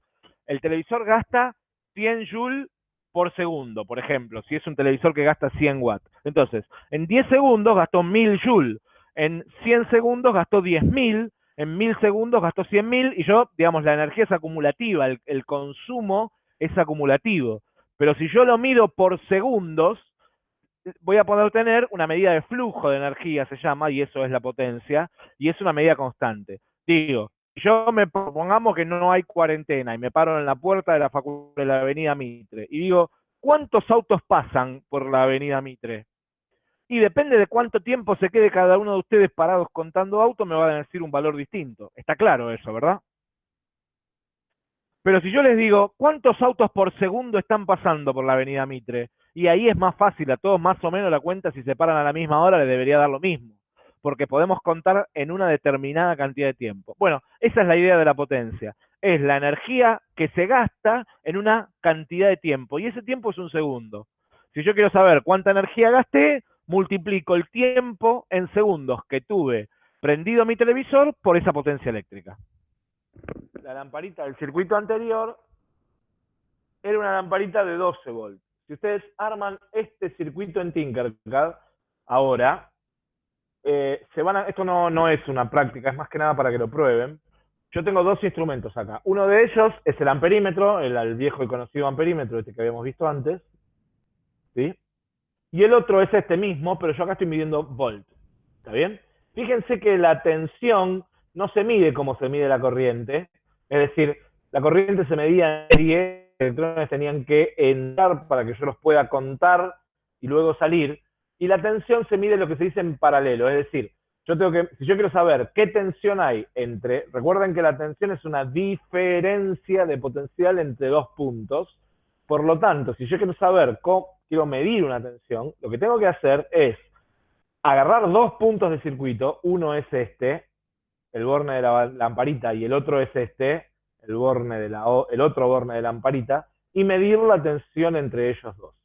Speaker 1: el televisor gasta 100 joules por segundo, por ejemplo, si es un televisor que gasta 100 watts. Entonces, en 10 segundos gastó 1000 joules, en 100 segundos gastó 10.000, en 1000 segundos gastó 100.000 y yo, digamos, la energía es acumulativa, el, el consumo es acumulativo. Pero si yo lo mido por segundos, voy a poder tener una medida de flujo de energía, se llama, y eso es la potencia, y es una medida constante. Digo, yo me propongamos que no hay cuarentena y me paro en la puerta de la facultad de la avenida Mitre y digo, ¿cuántos autos pasan por la avenida Mitre? Y depende de cuánto tiempo se quede cada uno de ustedes parados contando autos, me va a decir un valor distinto. Está claro eso, ¿verdad? Pero si yo les digo, ¿cuántos autos por segundo están pasando por la avenida Mitre? Y ahí es más fácil, a todos más o menos la cuenta, si se paran a la misma hora, le debería dar lo mismo, porque podemos contar en una determinada cantidad de tiempo. Bueno, esa es la idea de la potencia, es la energía que se gasta en una cantidad de tiempo, y ese tiempo es un segundo. Si yo quiero saber cuánta energía gasté, multiplico el tiempo en segundos que tuve prendido mi televisor por esa potencia eléctrica. La lamparita del circuito anterior era una lamparita de 12 volts si ustedes arman este circuito en Tinkercad, ahora, eh, se van esto no, no es una práctica, es más que nada para que lo prueben. Yo tengo dos instrumentos acá. Uno de ellos es el amperímetro, el, viejo y conocido amperímetro, este que habíamos visto antes. ¿sí? Y el otro es este mismo, pero yo acá estoy midiendo volt. ¿Está bien? Fíjense que la tensión no se mide como se mide la corriente. Es decir, la corriente se medía en 10 electrones tenían que entrar para que yo los pueda contar y luego salir. Y la tensión se mide lo que se dice en paralelo, es decir, yo tengo que, si yo quiero saber qué tensión hay entre, recuerden que la tensión es una diferencia de potencial entre dos puntos, por lo tanto, si yo quiero saber cómo quiero medir una tensión, lo que tengo que hacer es agarrar dos puntos de circuito, uno es este, el borne de la lamparita, y el otro es este, el, borne la, otro borne de lamparita y medir la tensión entre ellos dos.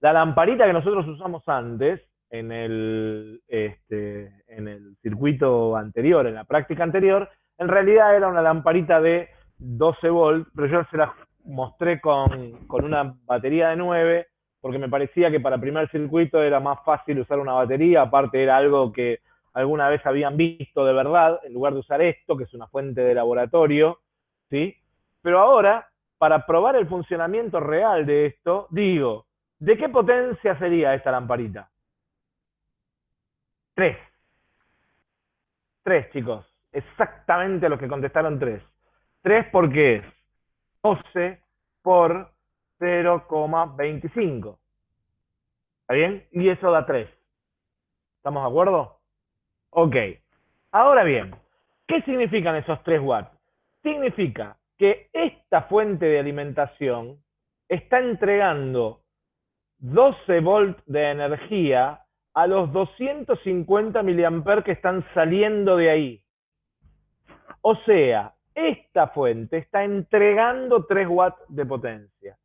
Speaker 1: La lamparita que nosotros usamos antes, en el, este, en el circuito anterior, en la práctica anterior, en realidad era una lamparita de 12 volts, pero yo se la mostré con, con una batería de 9 porque me parecía que para primer circuito era más fácil usar una batería, aparte era algo que alguna vez habían visto de verdad, en lugar de usar esto, que es una fuente de laboratorio, ¿sí? Pero ahora, para probar el funcionamiento real de esto, digo, ¿de qué potencia sería esta lamparita? Tres. Tres, chicos. Exactamente los que contestaron tres. Tres porque es 12 por 0,25. ¿Está bien? Y eso da 3. ¿Estamos de acuerdo? Ok. Ahora bien, ¿qué significan esos 3 watts? Significa que esta fuente de alimentación está entregando 12 volts de energía a los 250 mA que están saliendo de ahí. O sea, esta fuente está entregando 3 watts de potencia.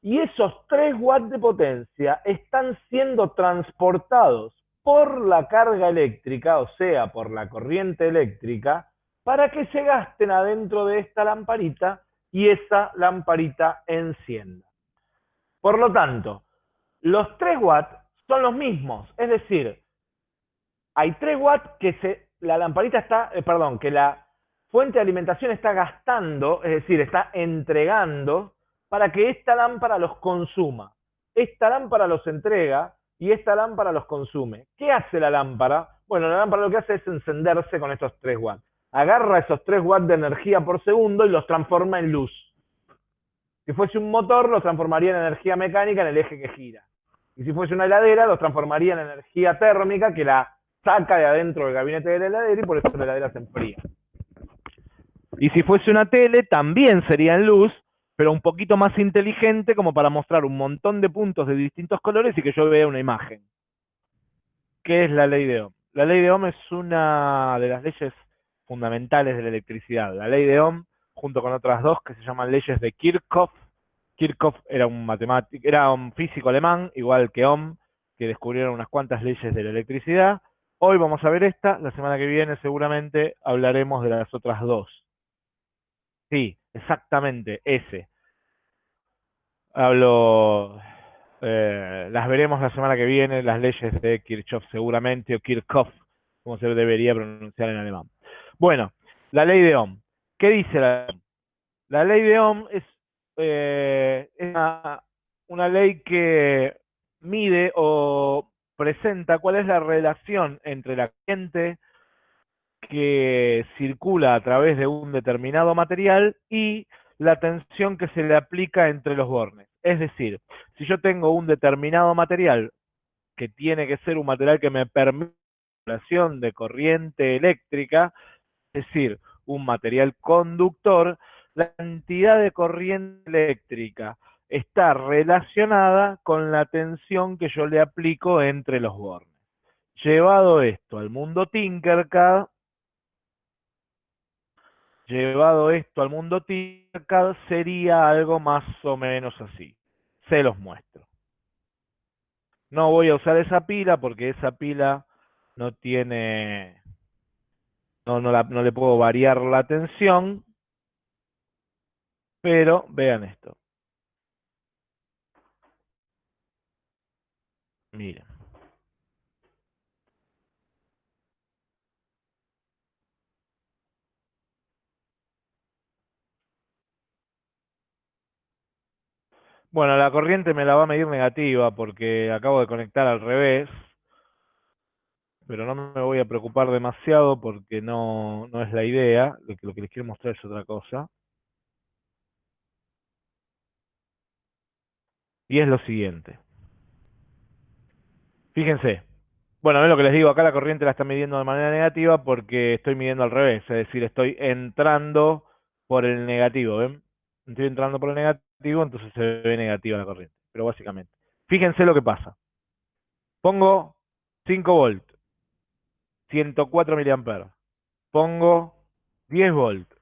Speaker 1: Y esos 3 watts de potencia están siendo transportados por la carga eléctrica, o sea, por la corriente eléctrica, para que se gasten adentro de esta lamparita y esa lamparita encienda. Por lo tanto, los 3 watts son los mismos, es decir, hay 3 watts que la lamparita está, eh, perdón, que la fuente de alimentación está gastando, es decir, está entregando para que esta lámpara los consuma. Esta lámpara los entrega y esta lámpara los consume. ¿Qué hace la lámpara? Bueno, la lámpara lo que hace es encenderse con estos 3 watts. Agarra esos 3 watts de energía por segundo y los transforma en luz. Si fuese un motor, los transformaría en energía mecánica en el eje que gira. Y si fuese una heladera, los transformaría en energía térmica que la saca de adentro del gabinete de la heladera y por eso la heladera se enfría. Y si fuese una tele, también sería en luz, pero un poquito más inteligente como para mostrar un montón de puntos de distintos colores y que yo vea una imagen. ¿Qué es la ley de Ohm? La ley de Ohm es una de las leyes fundamentales de la electricidad. La ley de Ohm, junto con otras dos que se llaman leyes de Kirchhoff. Kirchhoff era un matemático, era un físico alemán, igual que Ohm, que descubrieron unas cuantas leyes de la electricidad. Hoy vamos a ver esta, la semana que viene seguramente hablaremos de las otras dos. Sí, exactamente, ese. Hablo, eh, las veremos la semana que viene, las leyes de Kirchhoff seguramente, o Kirchhoff, como se debería pronunciar en alemán. Bueno, la ley de Ohm. ¿Qué dice la Ohm? La ley de Ohm es, eh, una, una ley que mide o presenta cuál es la relación entre la corriente que circula a través de un determinado material y la tensión que se le aplica entre los bornes. Es decir, si yo tengo un determinado material que tiene que ser un material que me permite la relación de corriente eléctrica, es decir, un material conductor, la cantidad de corriente eléctrica está relacionada con la tensión que yo le aplico entre los bornes. Llevado esto al mundo Tinkercad, Llevado esto al mundo Tinkercad sería algo más o menos así. Se los muestro. No voy a usar esa pila porque esa pila no tiene, no, no, no le puedo variar la tensión, pero vean esto. Miren. Bueno, la corriente me la va a medir negativa porque acabo de conectar al revés, pero no me voy a preocupar demasiado porque no, no es la idea, lo que, les quiero mostrar es otra cosa. Y es lo siguiente. Fíjense. Bueno, es lo que les digo, acá la corriente la está midiendo de manera negativa porque estoy midiendo al revés, es decir, estoy entrando por el negativo, ¿ven? Estoy entrando por el negativo, entonces se ve negativa la corriente. Pero básicamente. Fíjense lo que pasa. Pongo 5 volts, 104 mA. Pongo 10 volts,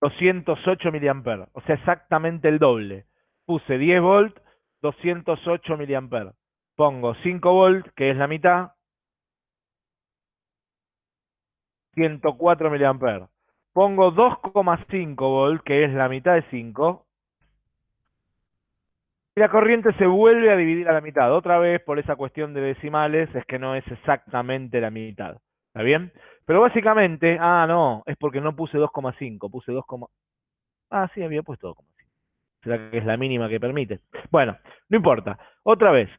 Speaker 1: 208 mA. O sea, exactamente el doble. Puse 10 volts, 208 mA. Pongo 5 volts, que es la mitad, 104 mA. Pongo 2,5 volts, que es la mitad de 5, y la corriente se vuelve a dividir a la mitad. Otra vez, por esa cuestión de decimales, es que no es exactamente la mitad. ¿Está bien? Pero básicamente, ah, no, es porque no puse 2,5, puse 2, ah, sí, había puesto 2,5. Será que es la mínima que permite. Bueno, no importa. Otra vez,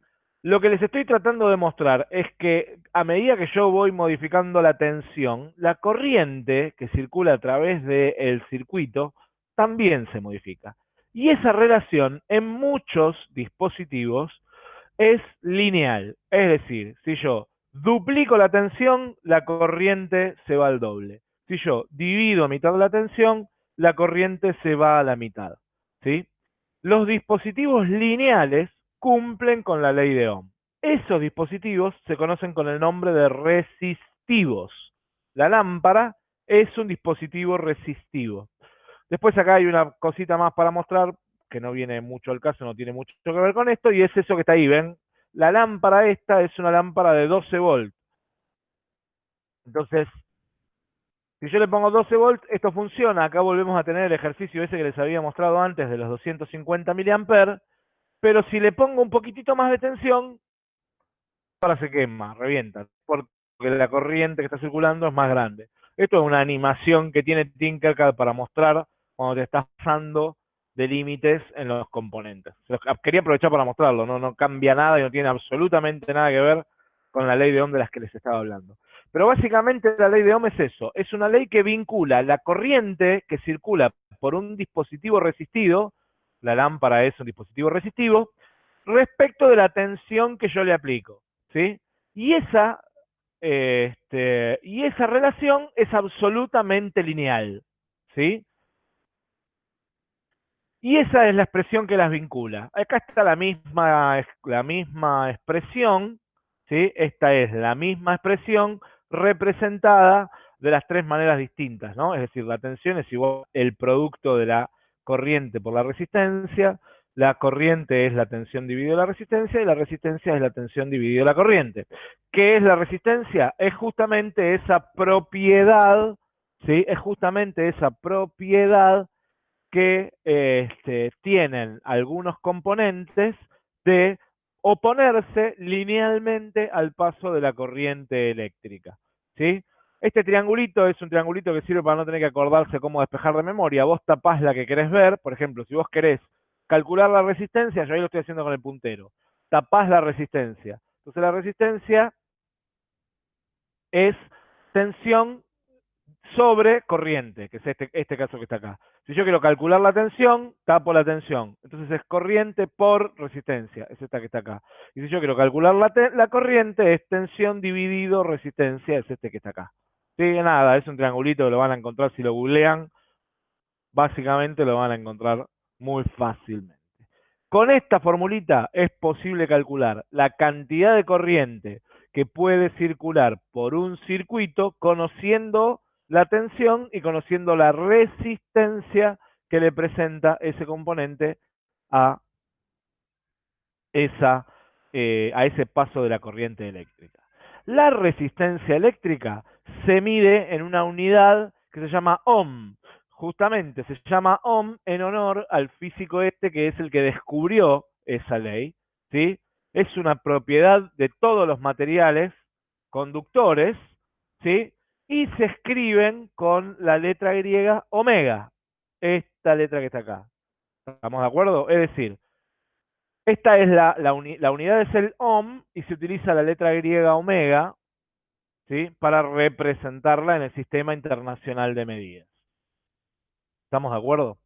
Speaker 1: lo que les estoy tratando de mostrar es que a medida que yo voy modificando la tensión, la corriente que circula a través del circuito también se modifica. Y esa relación en muchos dispositivos es lineal. Es decir, si yo duplico la tensión, la corriente se va al doble. Si yo divido a mitad la tensión, la corriente se va a la mitad. ¿sí? Los dispositivos lineales cumplen con la ley de Ohm. Esos dispositivos se conocen con el nombre de resistivos. La lámpara es un dispositivo resistivo. Después acá hay una cosita más para mostrar, que no viene mucho al caso, no tiene mucho que ver con esto, y es eso que está ahí, ¿ven? La lámpara esta es una lámpara de 12 volts. Entonces, si yo le pongo 12 volts, esto funciona. Acá volvemos a tener el ejercicio ese que les había mostrado antes de los 250 mA, pero si le pongo un poquitito más de tensión, ahora se quema, revienta, porque la corriente que está circulando es más grande. Esto es una animación que tiene Tinkercad para mostrar cuando te estás pasando de límites en los componentes. Quería aprovechar para mostrarlo, ¿no? no cambia nada y no tiene absolutamente nada que ver con la ley de Ohm de las que les estaba hablando. Pero básicamente la ley de Ohm es eso, es una ley que vincula la corriente que circula por un dispositivo resistido, la lámpara es un dispositivo resistivo, respecto de la tensión que yo le aplico, ¿sí? Y esa, este, y esa relación es absolutamente lineal, ¿sí? Y esa es la expresión que las vincula. Acá está la misma, la misma expresión, ¿sí? Esta es la misma expresión representada de las tres maneras distintas, ¿no? Es decir, la tensión es igual el producto de la corriente por la resistencia, la corriente es la tensión dividida la resistencia y la resistencia es la tensión dividida la corriente. ¿Qué es la resistencia? Es justamente esa propiedad, ¿sí? Es justamente esa propiedad que este, tienen algunos componentes de oponerse linealmente al paso de la corriente eléctrica. ¿sí? Este triangulito es un triangulito que sirve para no tener que acordarse cómo despejar de memoria. Vos tapás la que querés ver, por ejemplo, si vos querés calcular la resistencia, yo ahí lo estoy haciendo con el puntero. Tapás la resistencia. Entonces la resistencia es tensión sobre corriente, que es este, este caso que está acá. Si yo quiero calcular la tensión, tapo la tensión. Entonces es corriente por resistencia, es esta que está acá. Y si yo quiero calcular la, la corriente, es tensión dividido resistencia, es este que está acá. Sí, nada, es un triangulito lo van a encontrar si lo googlean. Básicamente lo van a encontrar muy fácilmente. Con esta formulita es posible calcular la cantidad de corriente que puede circular por un circuito conociendo la tensión y conociendo la resistencia que le presenta ese componente a, esa, eh, a ese paso de la corriente eléctrica. La resistencia eléctrica se mide en una unidad que se llama ohm. Justamente se llama ohm en honor al físico este que es el que descubrió esa ley. ¿sí? Es una propiedad de todos los materiales conductores, ¿sí? y se escriben con la letra griega omega, esta letra que está acá. ¿Estamos de acuerdo? Es decir, esta es la, la, unidad es el ohm y se utiliza la letra griega omega ¿sí? para representarla en el sistema internacional de medidas. ¿Estamos de acuerdo?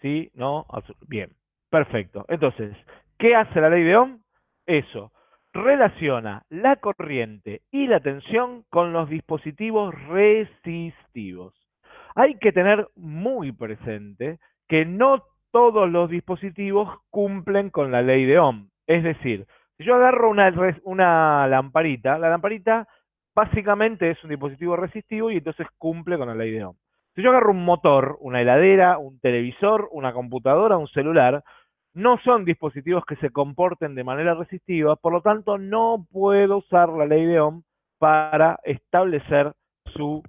Speaker 1: ¿Sí? ¿No? Bien. Perfecto. Entonces, ¿qué hace la ley de Ohm? Eso relaciona la corriente y la tensión con los dispositivos resistivos. Hay que tener muy presente que no todos los dispositivos cumplen con la ley de Ohm. Es decir, si yo agarro una, lamparita, la lamparita básicamente es un dispositivo resistivo y entonces cumple con la ley de Ohm. Si yo agarro un motor, una heladera, un televisor, una computadora, un celular, no son dispositivos que se comporten de manera resistiva, por lo tanto no puedo usar la ley de Ohm para establecer su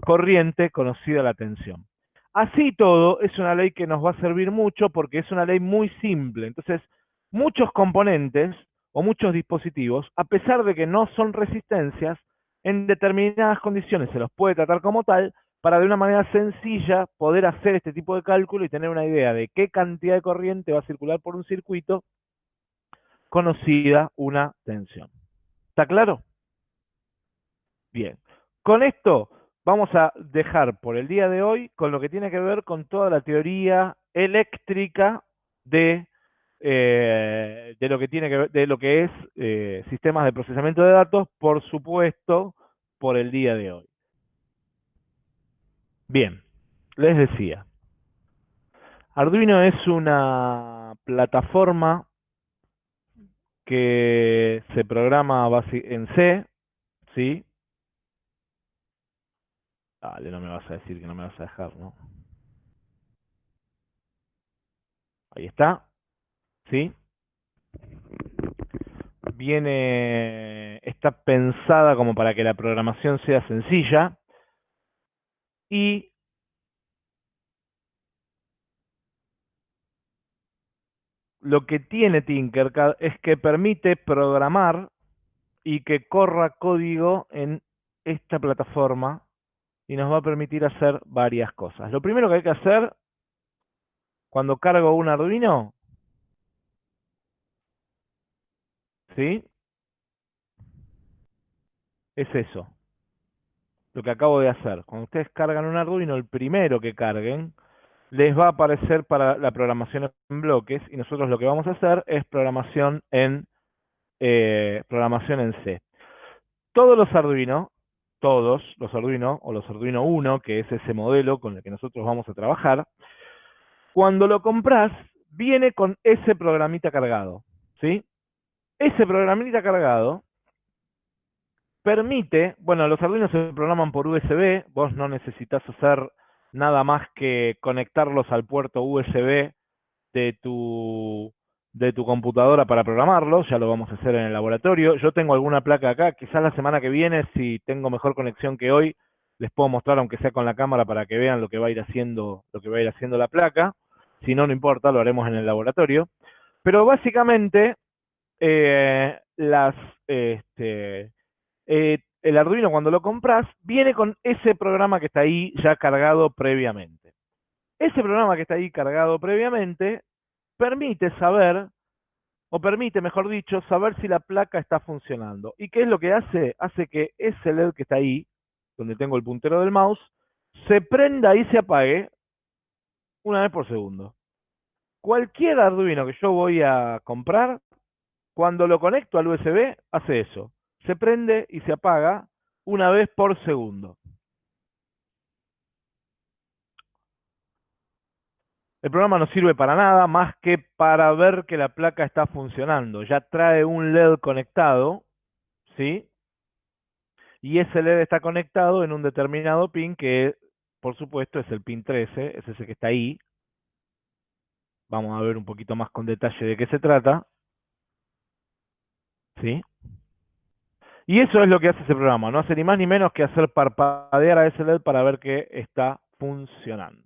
Speaker 1: corriente conocida la tensión. Así todo, es una ley que nos va a servir mucho porque es una ley muy simple. Entonces, muchos componentes o muchos dispositivos, a pesar de que no son resistencias, en determinadas condiciones se los puede tratar como tal para de una manera sencilla poder hacer este tipo de cálculo y tener una idea de qué cantidad de corriente va a circular por un circuito conocida una tensión. ¿Está claro? Bien. Con esto vamos a dejar por el día de hoy con lo que tiene que ver con toda la teoría eléctrica de, eh, de lo que tiene que ver, de lo que es eh, sistemas de procesamiento de datos, por supuesto, por el día de hoy. Bien, les decía, Arduino es una plataforma que se programa en C, ¿sí? Dale, no me vas a decir que no me vas a dejar, ¿no? Ahí está, ¿sí? Viene, está pensada como para que la programación sea sencilla y lo que tiene Tinkercad es que permite programar y que corra código en esta plataforma y nos va a permitir hacer varias cosas. Lo primero que hay que hacer cuando cargo un Arduino, ¿sí? Es eso, lo que acabo de hacer. Cuando ustedes cargan un Arduino, el primero que carguen les va a aparecer para la programación en bloques y nosotros lo que vamos a hacer es programación en eh, programación en C. Todos los Arduino, todos los Arduino o los Arduino 1, que es ese modelo con el que nosotros vamos a trabajar, cuando lo compras viene con ese programita cargado, ¿sí? Ese programita cargado permite, bueno, los Arduino se programan por USB, vos no necesitas hacer nada más que conectarlos al puerto USB de tu, de tu computadora para programarlos, ya lo vamos a hacer en el laboratorio. Yo tengo alguna placa acá, quizás la semana que viene, si tengo mejor conexión que hoy, les puedo mostrar, aunque sea con la cámara, para que vean lo que va a ir haciendo, lo que va a ir haciendo la placa. Si no, no importa, lo haremos en el laboratorio. Pero básicamente, eh, las, este, eh, el Arduino cuando lo compras viene con ese programa que está ahí ya cargado previamente. Ese programa que está ahí cargado previamente permite saber, o permite, mejor dicho, saber si la placa está funcionando. ¿Y qué es lo que hace? Hace que ese LED que está ahí, donde tengo el puntero del mouse, se prenda y se apague una vez por segundo. Cualquier Arduino que yo voy a comprar, cuando lo conecto al USB, hace eso se prende y se apaga una vez por segundo. El programa no sirve para nada más que para ver que la placa está funcionando. Ya trae un LED conectado, ¿sí? Y ese LED está conectado en un determinado pin que, por supuesto, es el pin 13, es ese que está ahí. Vamos a ver un poquito más con detalle de qué se trata. ¿Sí? Y eso es lo que hace ese programa, no hace ni más ni menos que hacer parpadear a ese LED para ver que está funcionando.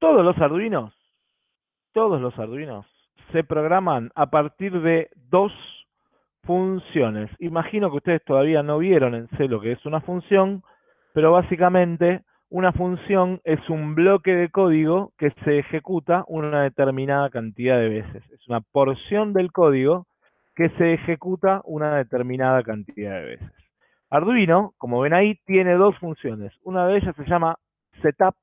Speaker 1: Todos los arduinos, todos los arduinos se programan a partir de dos funciones. Imagino que ustedes todavía no vieron en C lo que es una función, pero básicamente una función es un bloque de código que se ejecuta una determinada cantidad de veces. Es una porción del código que se ejecuta una determinada cantidad de veces. Arduino, como ven ahí, tiene dos funciones. Una de ellas se llama setup,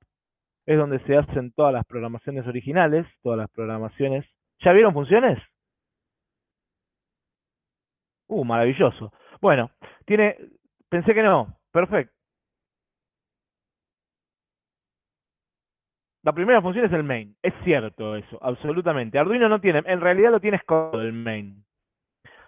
Speaker 1: es donde se hacen todas las programaciones originales, todas las programaciones. ¿Ya vieron funciones? Uh, maravilloso. Bueno, tiene, pensé que no, perfecto. La primera función es el main. Es cierto eso, absolutamente. Arduino no tiene, en realidad lo tiene escondido el main.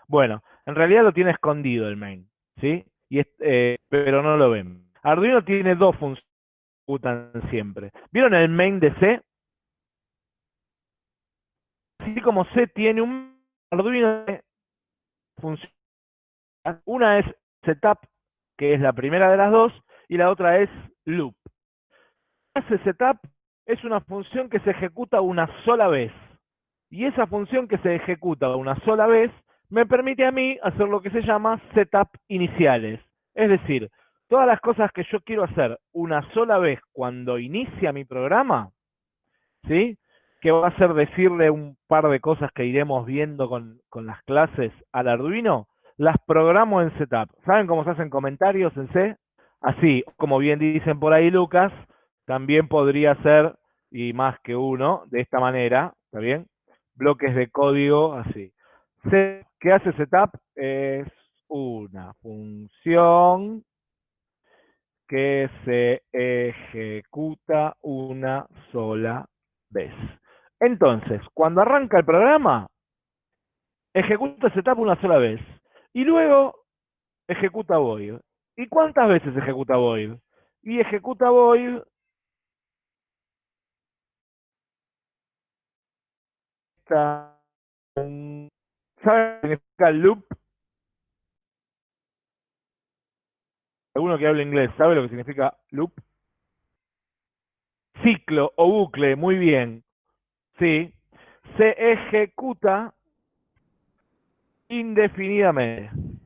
Speaker 1: Bueno, en realidad lo tiene escondido el main, ¿sí? Y eh, pero no lo ven. Arduino tiene dos funciones siempre. ¿Vieron el main de C? Así como C tiene un Arduino función. Una es setup, que es la primera de las dos, y la otra es loop. Hace setup es una función que se ejecuta una sola vez. Y esa función que se ejecuta una sola vez me permite a mí hacer lo que se llama setup iniciales. Es decir, todas las cosas que yo quiero hacer una sola vez cuando inicia mi programa, ¿sí? Que va a ser decirle un par de cosas que iremos viendo con, con las clases al Arduino, las programo en setup. ¿Saben cómo se hacen comentarios en C? Así, como bien dicen por ahí Lucas, también podría ser, y más que uno, de esta manera, ¿está bien? Bloques de código así. ¿Qué hace setup? Es una función que se ejecuta una sola vez. Entonces, cuando arranca el programa, ejecuta setup una sola vez. Y luego ejecuta void. ¿Y cuántas veces ejecuta void? Y ejecuta void ¿Sabe qué significa loop? Alguno que hable inglés, ¿sabe lo que significa loop? Ciclo o bucle, muy bien. Sí. Se ejecuta indefinidamente.